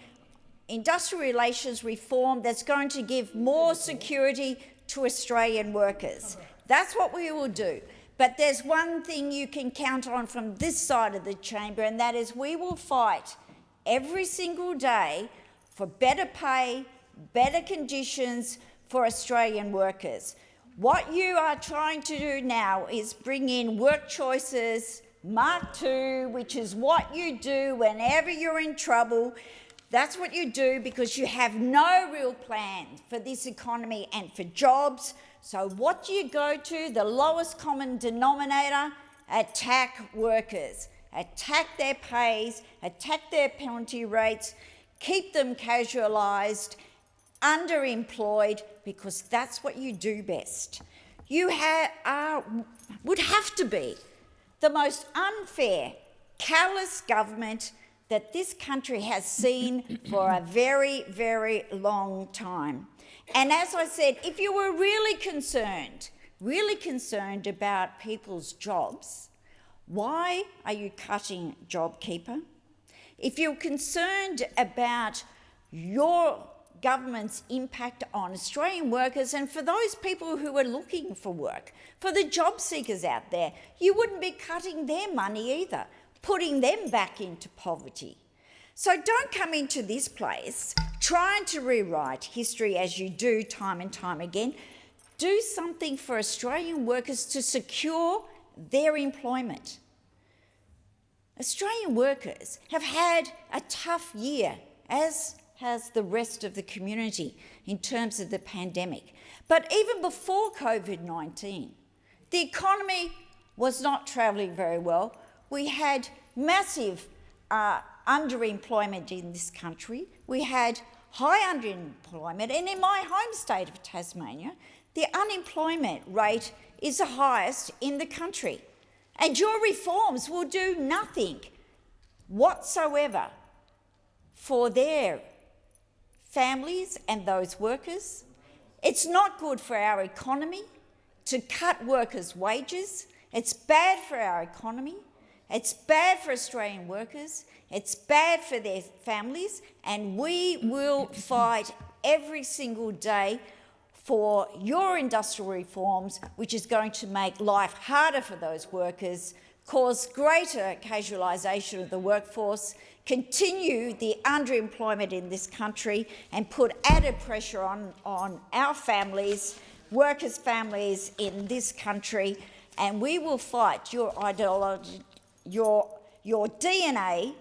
industrial relations reform that's going to give more security to Australian workers. That's what we will do. But there's one thing you can count on from this side of the chamber, and that is we will fight every single day for better pay, better conditions for Australian workers. What you are trying to do now is bring in work choices, Mark II, which is what you do whenever you're in trouble. That's what you do because you have no real plan for this economy and for jobs. So what do you go to? The lowest common denominator? Attack workers. Attack their pays, attack their penalty rates, keep them casualised, underemployed, because that's what you do best. You are, would have to be the most unfair, callous government that this country has seen for a very, very long time. And as I said, if you were really concerned, really concerned about people's jobs, why are you cutting JobKeeper? If you're concerned about your government's impact on Australian workers and for those people who are looking for work, for the job seekers out there, you wouldn't be cutting their money either, putting them back into poverty. So don't come into this place trying to rewrite history as you do time and time again. Do something for Australian workers to secure their employment. Australian workers have had a tough year, as has the rest of the community in terms of the pandemic. But even before COVID-19, the economy was not travelling very well. We had massive uh, underemployment in this country. We had high underemployment, and in my home state of Tasmania, the unemployment rate is the highest in the country. And your reforms will do nothing whatsoever for their families and those workers. It's not good for our economy to cut workers' wages. It's bad for our economy. It's bad for Australian workers. It's bad for their families. And we will fight every single day for your industrial reforms, which is going to make life harder for those workers, cause greater casualisation of the workforce, continue the underemployment in this country and put added pressure on, on our families, workers' families in this country, and we will fight your ideology, your, your DNA,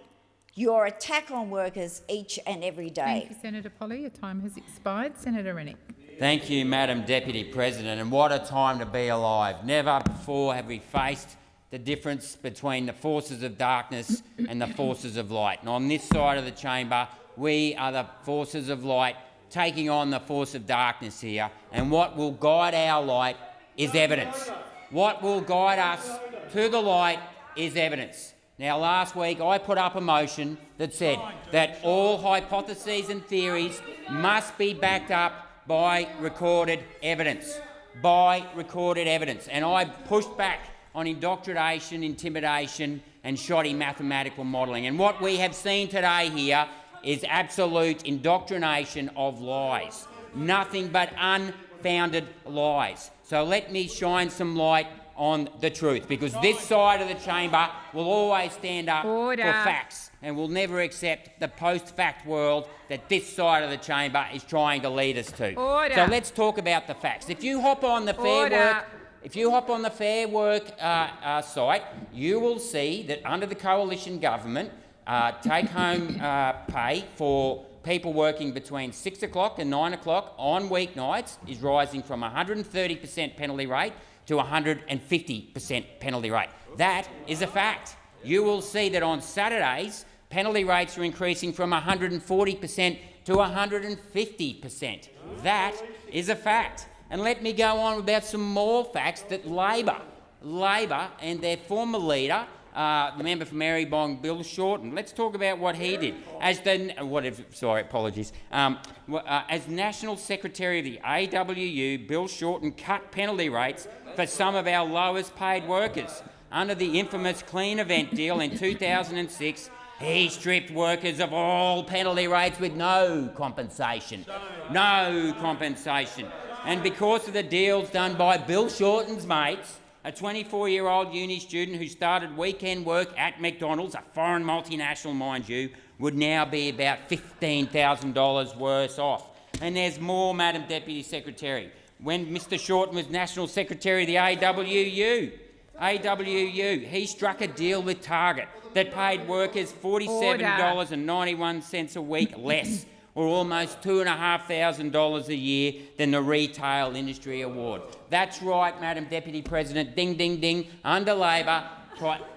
your attack on workers each and every day. Thank you, Senator Polley. Your time has expired. Senator Rennick. Thank you, Madam Deputy President, and what a time to be alive. Never before have we faced the difference between the forces of darkness and the forces of light. And on this side of the chamber, we are the forces of light taking on the force of darkness here, and what will guide our light is evidence. What will guide us to the light is evidence. Now, last week I put up a motion that said that all hypotheses and theories must be backed up by recorded evidence, by recorded evidence. And I pushed back on indoctrination, intimidation and shoddy mathematical modelling. And what we have seen today here is absolute indoctrination of lies, nothing but unfounded lies. So let me shine some light on the truth, because this side of the chamber will always stand up Order. for facts and will never accept the post-fact world that this side of the chamber is trying to lead us to. Order. So let's talk about the facts. If you hop on the Fair Order. Work if you hop on the Fair Work uh, uh, site, you will see that under the coalition government, uh, take-home uh, pay for people working between 6 o'clock and 9 o'clock on weeknights is rising from 130% penalty rate to 150% penalty rate. That is a fact. You will see that on Saturdays, penalty rates are increasing from 140% to 150%. That is a fact. And let me go on about some more facts that Labor, Labor and their former leader, uh, the member for Maribyrnong, Bill Shorten. Let's talk about what he did as the what if, sorry, apologies. Um, uh, as National Secretary of the AWU, Bill Shorten cut penalty rates for some of our lowest paid workers. Under the infamous Cleanevent deal in 2006, he stripped workers of all penalty rates with no compensation. No compensation. And because of the deals done by Bill Shorten's mates, a 24-year-old uni student who started weekend work at McDonald's, a foreign multinational, mind you, would now be about $15,000 worse off. And there's more, Madam Deputy Secretary. When Mr Shorten was National Secretary of the AWU, AWU, he struck a deal with Target that paid workers $47.91 a week less, or almost $2,500 a year than the Retail Industry Award. That's right, Madam Deputy President. Ding, ding, ding. Under Labor,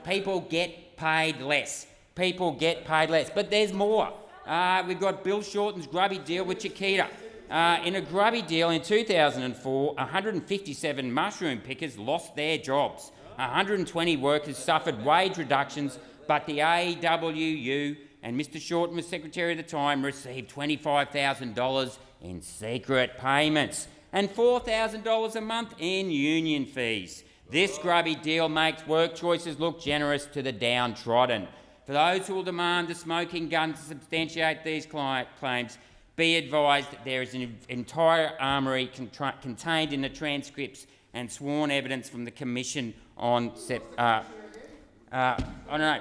people get paid less. People get paid less. But there's more. Uh, we've got Bill Shorten's grubby deal with Chiquita. Uh, in a grubby deal in 2004, 157 mushroom pickers lost their jobs. 120 workers suffered wage reductions, but the AWU and Mr Shorten was Secretary at the time received $25,000 in secret payments and $4,000 a month in union fees. This grubby deal makes work choices look generous to the downtrodden. For those who will demand the smoking gun to substantiate these claims, be advised that there is an entire armoury contained in the transcripts and sworn evidence from the Commission on uh, uh, I don't know.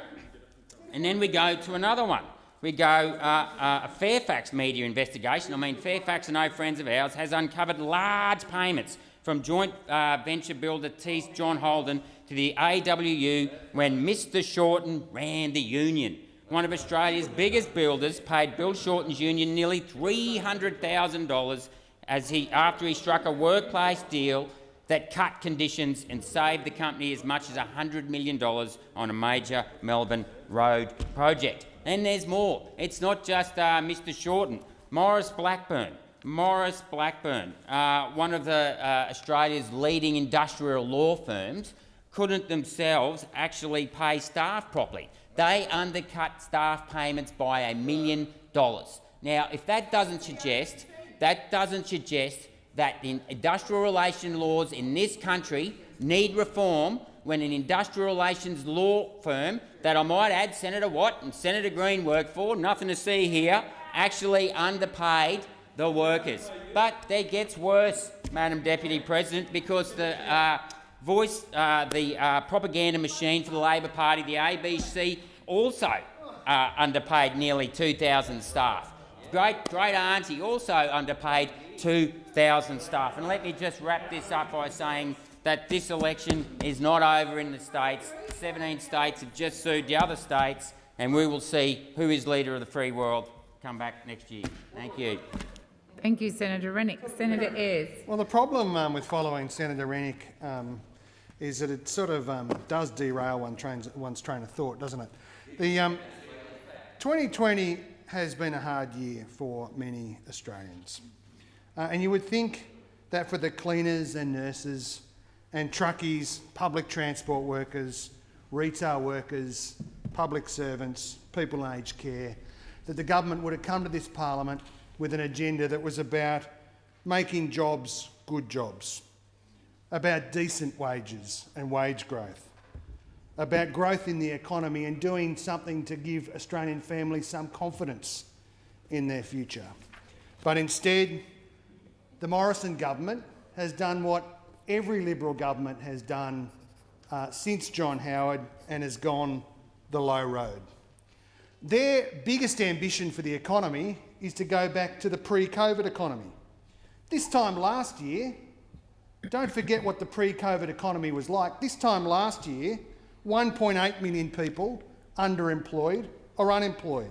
And then we go to another one. We go uh, uh, a Fairfax media investigation. I mean, Fairfax and no friends of ours has uncovered large payments from joint uh, venture builder Thiess John Holland to the AWU when Mr Shorten ran the union. One of Australia's biggest builders paid Bill Shorten's union nearly $300,000 as he, after he struck a workplace deal that cut conditions and saved the company as much as $100 million on a major Melbourne road project. And there's more. It's not just uh, Mr Shorten. Maurice Blackburn, Maurice Blackburn, uh, one of the, uh, Australia's leading industrial law firms, couldn't themselves actually pay staff properly. They undercut staff payments by a million dollars. Now, if that doesn't suggest, that doesn't suggest that the industrial relations laws in this country need reform when an industrial relations law firm that I might add Senator Watt and Senator Green work for, nothing to see here, actually underpaid the workers. But it gets worse, Madam Deputy President, because the uh, voice, uh, the uh, propaganda machine for the Labor Party, the ABC, also uh, underpaid nearly 2,000 staff. Great, great auntie also underpaid 2,000 staff. And let me just wrap this up by saying that this election is not over in the states. 17 states have just sued the other states, and we will see who is leader of the free world come back next year. Thank you. Thank you, Senator Rennick. Senator Ayres. Well, the problem um, with following Senator Rennick um, is that it sort of um, does derail one one's train of thought, doesn't it? The 2020 um, has been a hard year for many Australians. Uh, and you would think that for the cleaners and nurses and truckies, public transport workers, retail workers, public servants, people in aged care, that the government would have come to this parliament with an agenda that was about making jobs good jobs, about decent wages and wage growth, about growth in the economy and doing something to give Australian families some confidence in their future. But instead, the Morrison government has done what every Liberal government has done uh, since John Howard and has gone the low road. Their biggest ambition for the economy is to go back to the pre-COVID economy. This time last year, don't forget what the pre-COVID economy was like. This time last year, 1.8 million people underemployed, or unemployed.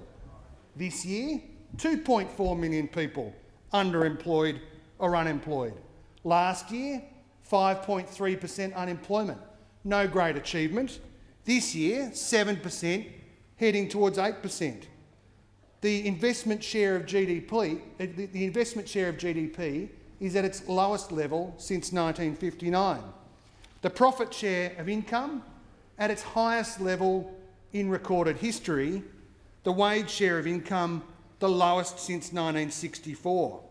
This year, 2.4 million people underemployed or unemployed. Last year, 5.3 per cent unemployment. No great achievement. This year, 7 per cent, heading towards 8 per cent. The investment share of GDP, uh, the the investment share of GDP is at its lowest level since 1959. The profit share of income at its highest level in recorded history. The wage share of income the lowest since 1964.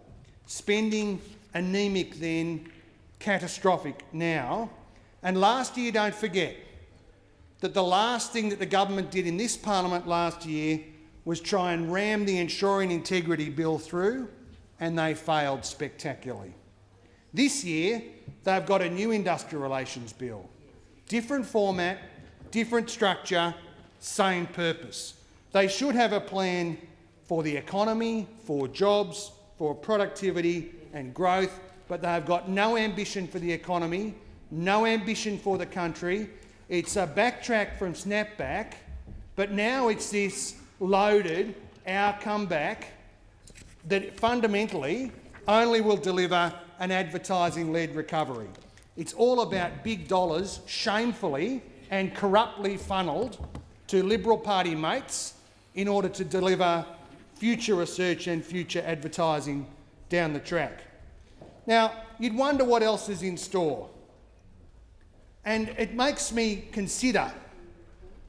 Spending anemic then, catastrophic now. And last year, don't forget, that the last thing that the government did in this parliament last year was try and ram the Ensuring Integrity Bill through, and they failed spectacularly. This year, they've got a new industrial relations bill. Different format, different structure, same purpose. They should have a plan for the economy, for jobs, for productivity and growth, but they've got no ambition for the economy, no ambition for the country. It's a backtrack from snapback, but now it's this loaded our comeback that fundamentally only will deliver an advertising-led recovery. It's all about big dollars shamefully and corruptly funnelled to Liberal Party mates in order to deliver future research and future advertising down the track. Now, you'd wonder what else is in store. And it makes me consider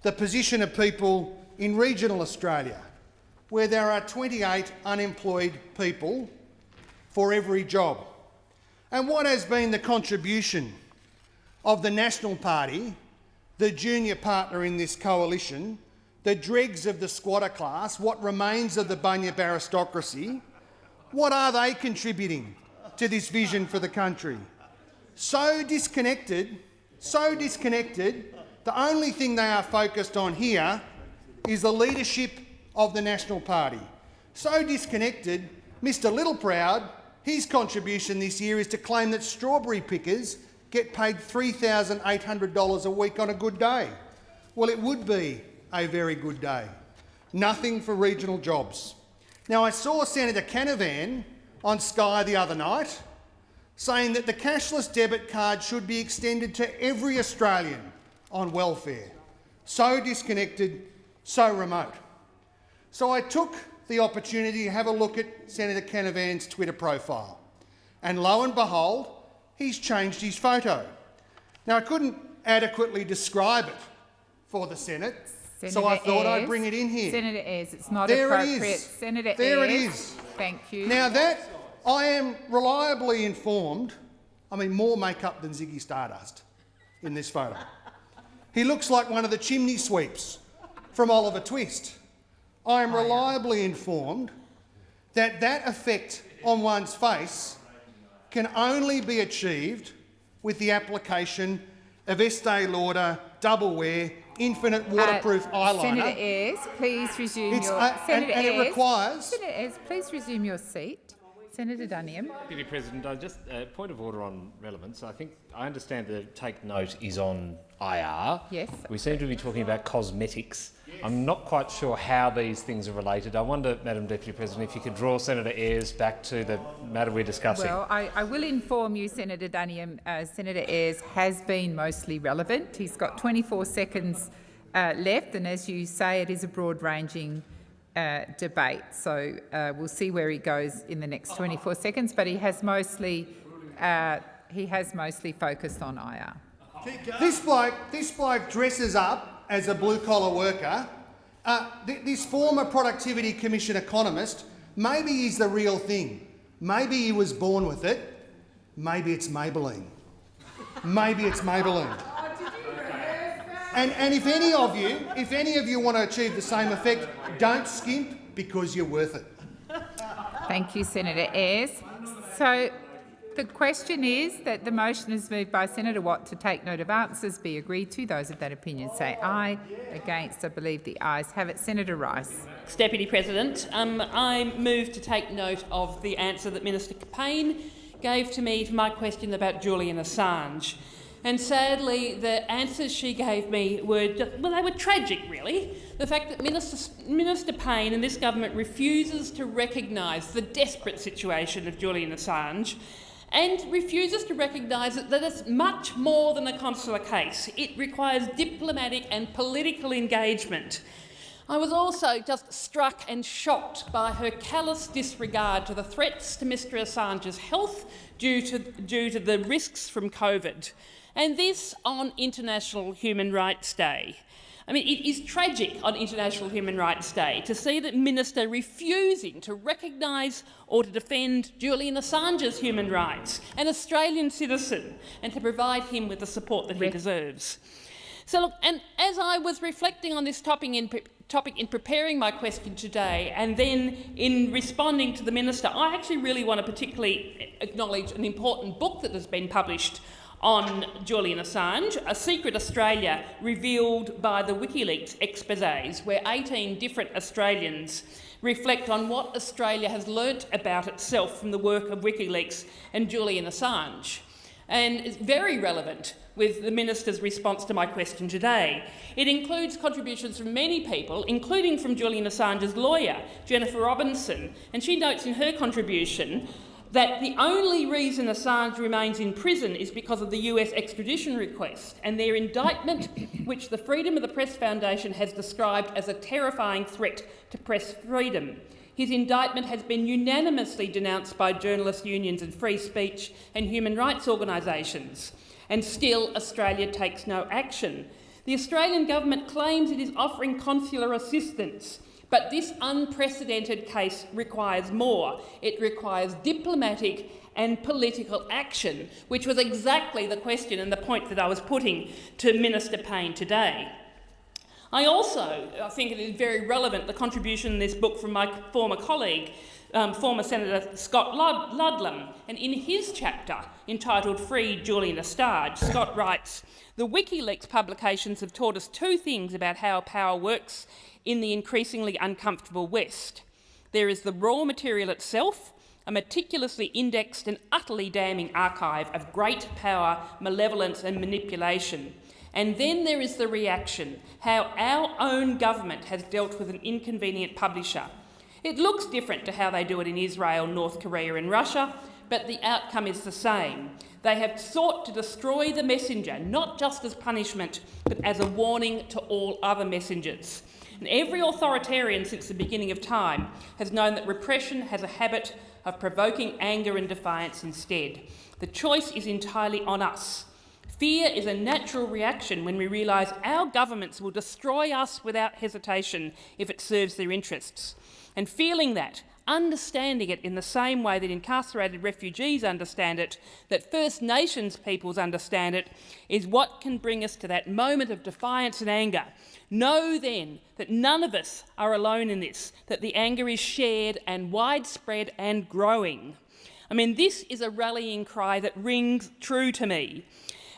the position of people in regional Australia, where there are 28 unemployed people for every job. And what has been the contribution of the National Party, the junior partner in this coalition, the dregs of the squatter class, what remains of the Bunyip aristocracy, what are they contributing to this vision for the country? So disconnected, so disconnected, the only thing they are focused on here is the leadership of the National Party. So disconnected, Mr Littleproud, his contribution this year is to claim that strawberry pickers get paid $3,800 a week on a good day. Well, it would be a very good day. Nothing for regional jobs. Now, I saw Senator Canavan on Sky the other night saying that the cashless debit card should be extended to every Australian on welfare. So disconnected, so remote. So I took the opportunity to have a look at Senator Canavan's Twitter profile. And lo and behold, he's changed his photo. Now, I couldn't adequately describe it for the Senate, Senator so I thought I'd bring it in here. Senator Ayres, it's not There it appropriate. is. Senator There it is. Thank you. Now that I am reliably informed, I mean more makeup than Ziggy Stardust in this photo. He looks like one of the chimney sweeps from Oliver Twist. I am reliably informed that that effect on one's face can only be achieved with the application of Estee Lauder double wear infinite waterproof Uh, eyeliner. Senator Ayres, please resume It's, your... uh, and- Senator and it Ayres, requires- Senator Ayres, please resume your seat. Senator Duniam. Deputy President, I just uh, point of order on relevance. I think I understand the take note is on IR. Yes. We seem to be talking about cosmetics. I'm not quite sure how these things are related. I wonder, Madam Deputy President, if you could draw Senator Ayres back to the matter we're discussing. Well, I, I will inform you, Senator Duniam, uh, Senator Ayres has been mostly relevant. He's got 24 seconds uh, left, and as you say, it is a broad-ranging uh, debate. So uh, we'll see where he goes in the next 24 seconds, but he has mostly uh, he has mostly focused on IR. This bloke, this bloke dresses up as a blue-collar worker. Uh, th this former Productivity Commission economist, maybe he's the real thing. Maybe he was born with it. Maybe it's Maybelline. Maybe it's Maybelline. And, and if any of you, if any of you want to achieve the same effect, don't skimp because you're worth it. Thank you, Senator Ayres. So the question is that the motion is moved by Senator Watt to take note of answers be agreed to. Those of that opinion say aye. Against, I believe the ayes have it. Senator Rice. Deputy President, um, I move to take note of the answer that Minister Payne gave to me to my question about Julian Assange. And sadly, the answers she gave me were, well, they were tragic, really. The fact that Minister, Minister Payne and this government refuses to recognise the desperate situation of Julian Assange and refuses to recognise that it's much more than a consular case. It requires diplomatic and political engagement. I was also just struck and shocked by her callous disregard to the threats to Mr Assange's health due to, due to the risks from COVID, and this on International Human Rights Day. I mean, it is tragic on International Human Rights Day to see the minister refusing to recognise or to defend Julian Assange's human rights, an Australian citizen, and to provide him with the support that he deserves. So, look, and as I was reflecting on this topic in, topic in preparing my question today and then in responding to the minister, I actually really want to particularly acknowledge an important book that has been published on Julian Assange, A Secret Australia revealed by the WikiLeaks exposés, where 18 different Australians reflect on what Australia has learnt about itself from the work of WikiLeaks and Julian Assange. And it's very relevant with the minister's response to my question today. It includes contributions from many people, including from Julian Assange's lawyer, Jennifer Robinson, and she notes in her contribution that the only reason Assange remains in prison is because of the US extradition request and their indictment, which the Freedom of the Press Foundation has described as a terrifying threat to press freedom. His indictment has been unanimously denounced by journalist unions and free speech and human rights organisations, and still Australia takes no action. The Australian government claims it is offering consular assistance, but this unprecedented case requires more. It requires diplomatic and political action, which was exactly the question and the point that I was putting to Minister Payne today. I also I think it is very relevant, the contribution in this book from my former colleague, um, former Senator Scott Lud Ludlam, and in his chapter entitled Free Julian Assange, Scott writes, the WikiLeaks publications have taught us two things about how power works in the increasingly uncomfortable West. There is the raw material itself, a meticulously indexed and utterly damning archive of great power, malevolence and manipulation. And then there is the reaction, how our own government has dealt with an inconvenient publisher. It looks different to how they do it in Israel, North Korea and Russia, but the outcome is the same. They have sought to destroy the messenger, not just as punishment, but as a warning to all other messengers. And every authoritarian since the beginning of time has known that repression has a habit of provoking anger and defiance instead. The choice is entirely on us. Fear is a natural reaction when we realise our governments will destroy us without hesitation if it serves their interests. And feeling that, understanding it in the same way that incarcerated refugees understand it, that First Nations peoples understand it, is what can bring us to that moment of defiance and anger. Know then that none of us are alone in this, that the anger is shared and widespread and growing. I mean, this is a rallying cry that rings true to me.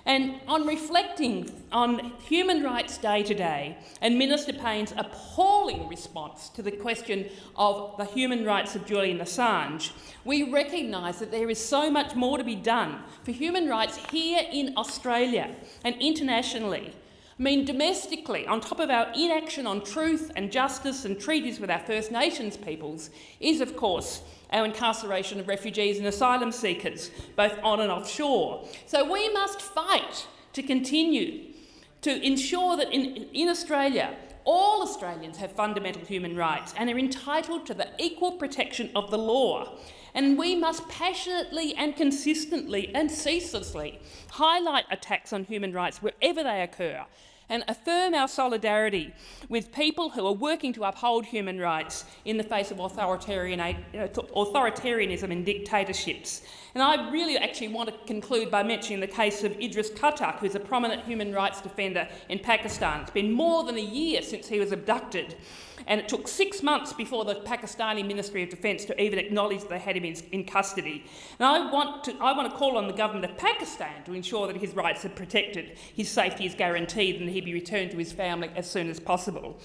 And on reflecting on Human Rights Day today and Minister Payne's appalling response to the question of the human rights of Julian Assange, we recognise that there is so much more to be done for human rights here in Australia and internationally. Mean, domestically, on top of our inaction on truth and justice and treaties with our First Nations peoples, is, of course, our incarceration of refugees and asylum seekers, both on and offshore. So we must fight to continue to ensure that in, in Australia, all Australians have fundamental human rights and are entitled to the equal protection of the law. And we must passionately and consistently and ceaselessly highlight attacks on human rights wherever they occur and affirm our solidarity with people who are working to uphold human rights in the face of authoritarian, authoritarianism and dictatorships. And I really actually want to conclude by mentioning the case of Idris Khattak, who's a prominent human rights defender in Pakistan. It's been more than a year since he was abducted and it took six months before the Pakistani Ministry of Defence to even acknowledge they had him in, in, custody. And I want, to, I want to call on the government of Pakistan to ensure that his rights are protected, his safety is guaranteed and he he be returned to his family as soon as possible.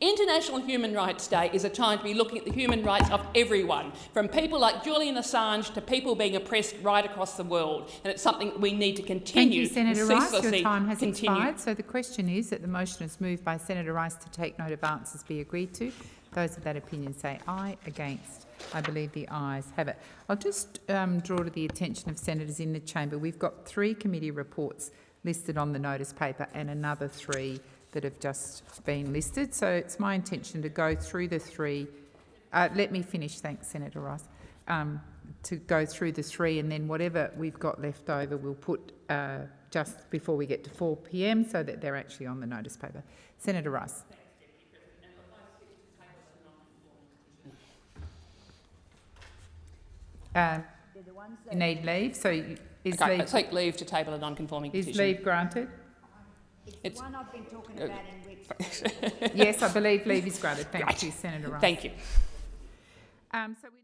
International Human Rights Day is a time to be looking at the human rights of everyone, from people like Julian Assange to people being oppressed right across the world, and it's something that we need to continue. Thank you, Senator Rice. Your time has continue. expired. So the question is that the motion is moved by Senator Rice to take note of answers be agreed to. Those of that opinion say aye. Against? I believe the ayes have it. I'll just um, draw to the attention of senators in the chamber. We've got three committee reports listed on the notice paper and another three that have just been listed. So it's my intention to go through the three. Uh, let me finish. Thanks, Senator Rice. Um, to go through the three and then whatever we've got left over we'll put uh, just before we get to 4 p.m. so that they're actually on the notice paper. Senator Rice. Uh, you need leave, so you- is Okay, I leave, take leave to table a non-conforming is petition. leave granted? It's one I've been talking Uh, about in weeks. yes, I believe leave is granted. Thank Right. you, Senator Rice. Thank you. Um, so we